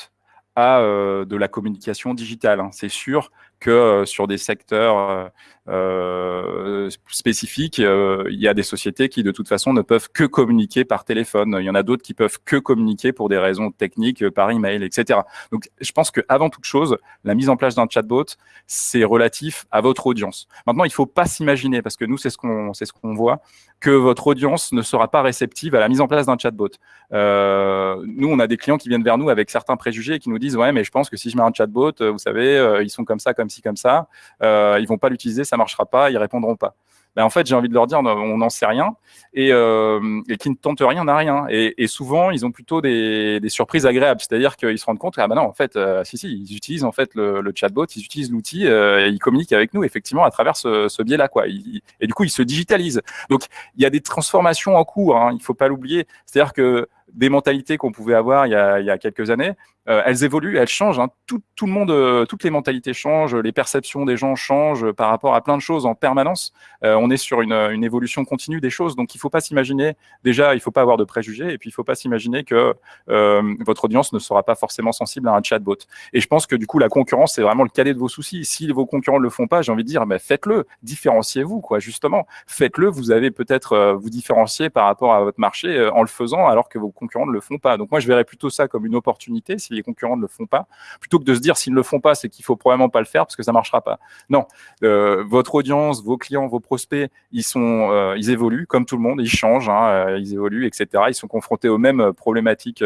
à euh, de la communication digitale. Hein. C'est sûr que sur des secteurs euh, spécifiques, euh, il y a des sociétés qui de toute façon ne peuvent que communiquer par téléphone. Il y en a d'autres qui peuvent que communiquer pour des raisons techniques euh, par email, etc. Donc, je pense que avant toute chose, la mise en place d'un chatbot, c'est relatif à votre audience. Maintenant, il faut pas s'imaginer, parce que nous, c'est ce qu'on ce qu'on voit, que votre audience ne sera pas réceptive à la mise en place d'un chatbot. Euh, nous, on a des clients qui viennent vers nous avec certains préjugés et qui nous disent ouais, mais je pense que si je mets un chatbot, vous savez, ils sont comme ça, comme ci, comme ça, ils vont pas l'utiliser ça marchera pas, ils répondront pas. Ben, en fait, j'ai envie de leur dire, on n'en sait rien et, euh, qui ne tentent rien n'a rien. Et, souvent, ils ont plutôt des, surprises agréables, c'est-à-dire qu'ils se rendent compte, ah ben non, en fait, euh, si si, ils utilisent en fait le, chatbot, ils utilisent l'outil, euh, et ils communiquent avec nous effectivement à travers ce, biais-là, quoi. et du coup, ils se digitalisent. Donc, il y a des transformations en cours, hein, il faut pas l'oublier. C'est-à-dire que des mentalités qu'on pouvait avoir il y a, quelques années, euh, elles évoluent, elles changent. Hein. Tout, le monde, euh, toutes les mentalités changent, les perceptions des gens changent par rapport à plein de choses en permanence. Euh, on est sur une, évolution continue des choses, donc il ne faut pas s'imaginer. Déjà, il ne faut pas avoir de préjugés, et puis il ne faut pas s'imaginer que votre audience ne sera pas forcément sensible à un chatbot. Et je pense que du coup, la concurrence, c'est vraiment le cadet de vos soucis. Si vos concurrents ne le font pas, j'ai envie de dire, mais faites-le, différenciez-vous, quoi. Justement, faites-le. Vous avez peut-être vous différencier par rapport à votre marché en le faisant, alors que vos concurrents ne le font pas. Donc moi, je verrais plutôt ça comme une opportunité si les concurrents ne le font pas, plutôt que de se dire s'ils ne le font pas, c'est qu'il faut probablement pas le faire parce que ça marchera pas. Non, euh, votre audience, vos clients, vos prospects, ils sont, euh, ils évoluent comme tout le monde, ils changent, hein, euh, ils évoluent, etc. Ils sont confrontés aux mêmes problématiques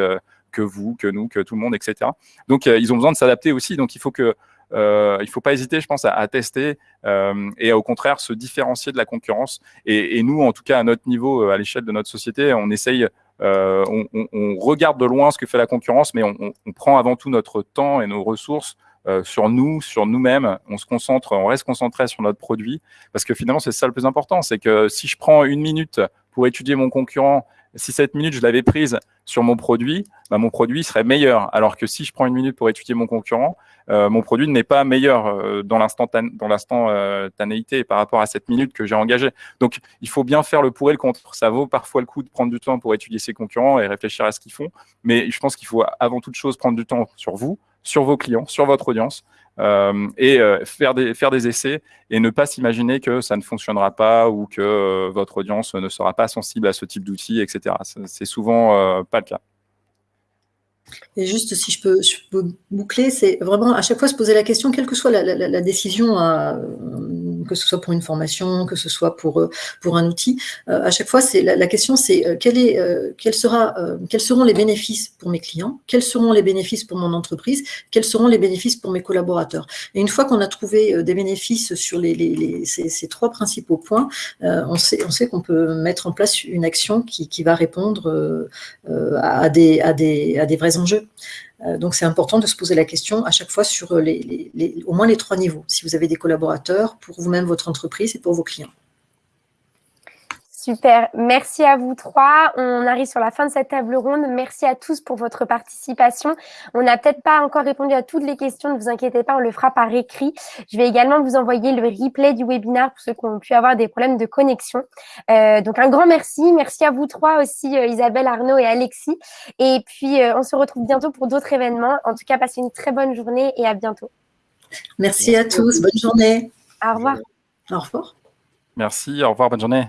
que vous, que nous, que tout le monde, etc. Donc ils ont besoin de s'adapter aussi. Donc il faut que il ne faut pas hésiter, je pense, à, tester et au contraire se différencier de la concurrence. Et, nous, en tout cas, à notre niveau, à l'échelle de notre société, on essaye, on, regarde de loin ce que fait la concurrence, mais on, prend avant tout notre temps et nos ressources sur nous, sur nous-mêmes. On se concentre, on reste concentré sur notre produit, parce que finalement, c'est ça le plus important, c'est que si je prends une minute pour étudier mon concurrent si cette minute, je l'avais prise sur mon produit, bah, mon produit serait meilleur. Alors que si je prends une minute pour étudier mon concurrent, euh, mon produit n'est pas meilleur euh, dans l'instantanéité par rapport à cette minute que j'ai engagée. Donc, il faut bien faire le pour et le contre. Ça vaut parfois le coup de prendre du temps pour étudier ses concurrents et réfléchir à ce qu'ils font. Mais je pense qu'il faut avant toute chose prendre du temps sur vous, sur vos clients, sur votre audience, et euh, faire, des, faire des essais et ne pas s'imaginer que ça ne fonctionnera pas ou que euh, votre audience ne sera pas sensible à ce type d'outils, etc. C'est souvent pas le cas. Et juste, si je peux, boucler, c'est vraiment à chaque fois se poser la question, quelle que soit la, la, la décision à, que ce soit pour une formation, que ce soit pour, euh, pour un outil. Euh, à chaque fois, la, la, question, c'est euh, est, quels seront les bénéfices pour mes clients, quels seront les bénéfices pour mon entreprise, quels seront les bénéfices pour mes collaborateurs. Et une fois qu'on a trouvé des bénéfices sur les, les, ces, trois principaux points, on sait, on sait qu'on peut mettre en place une action qui, qui va répondre à, des, à, des, à des vrais enjeux. Euh, donc, c'est important de se poser la question à chaque fois sur euh, les, au moins les trois niveaux. Si vous avez des collaborateurs, pour vous-même, votre entreprise et pour vos clients. Super, merci à vous trois. On arrive sur la fin de cette table ronde. Merci à tous pour votre participation. On n'a peut-être pas encore répondu à toutes les questions, ne vous inquiétez pas, on le fera par écrit. Je vais également vous envoyer le replay du webinaire pour ceux qui ont pu avoir des problèmes de connexion. Euh, donc un grand merci. Merci à vous trois aussi, euh, Isabelle, Arnaud et Alexis. Et puis, euh, on se retrouve bientôt pour d'autres événements. En tout cas, passez une très bonne journée et à bientôt. Merci à tous. Bonne journée. Au revoir. Au revoir. Merci. Au revoir. Bonne journée.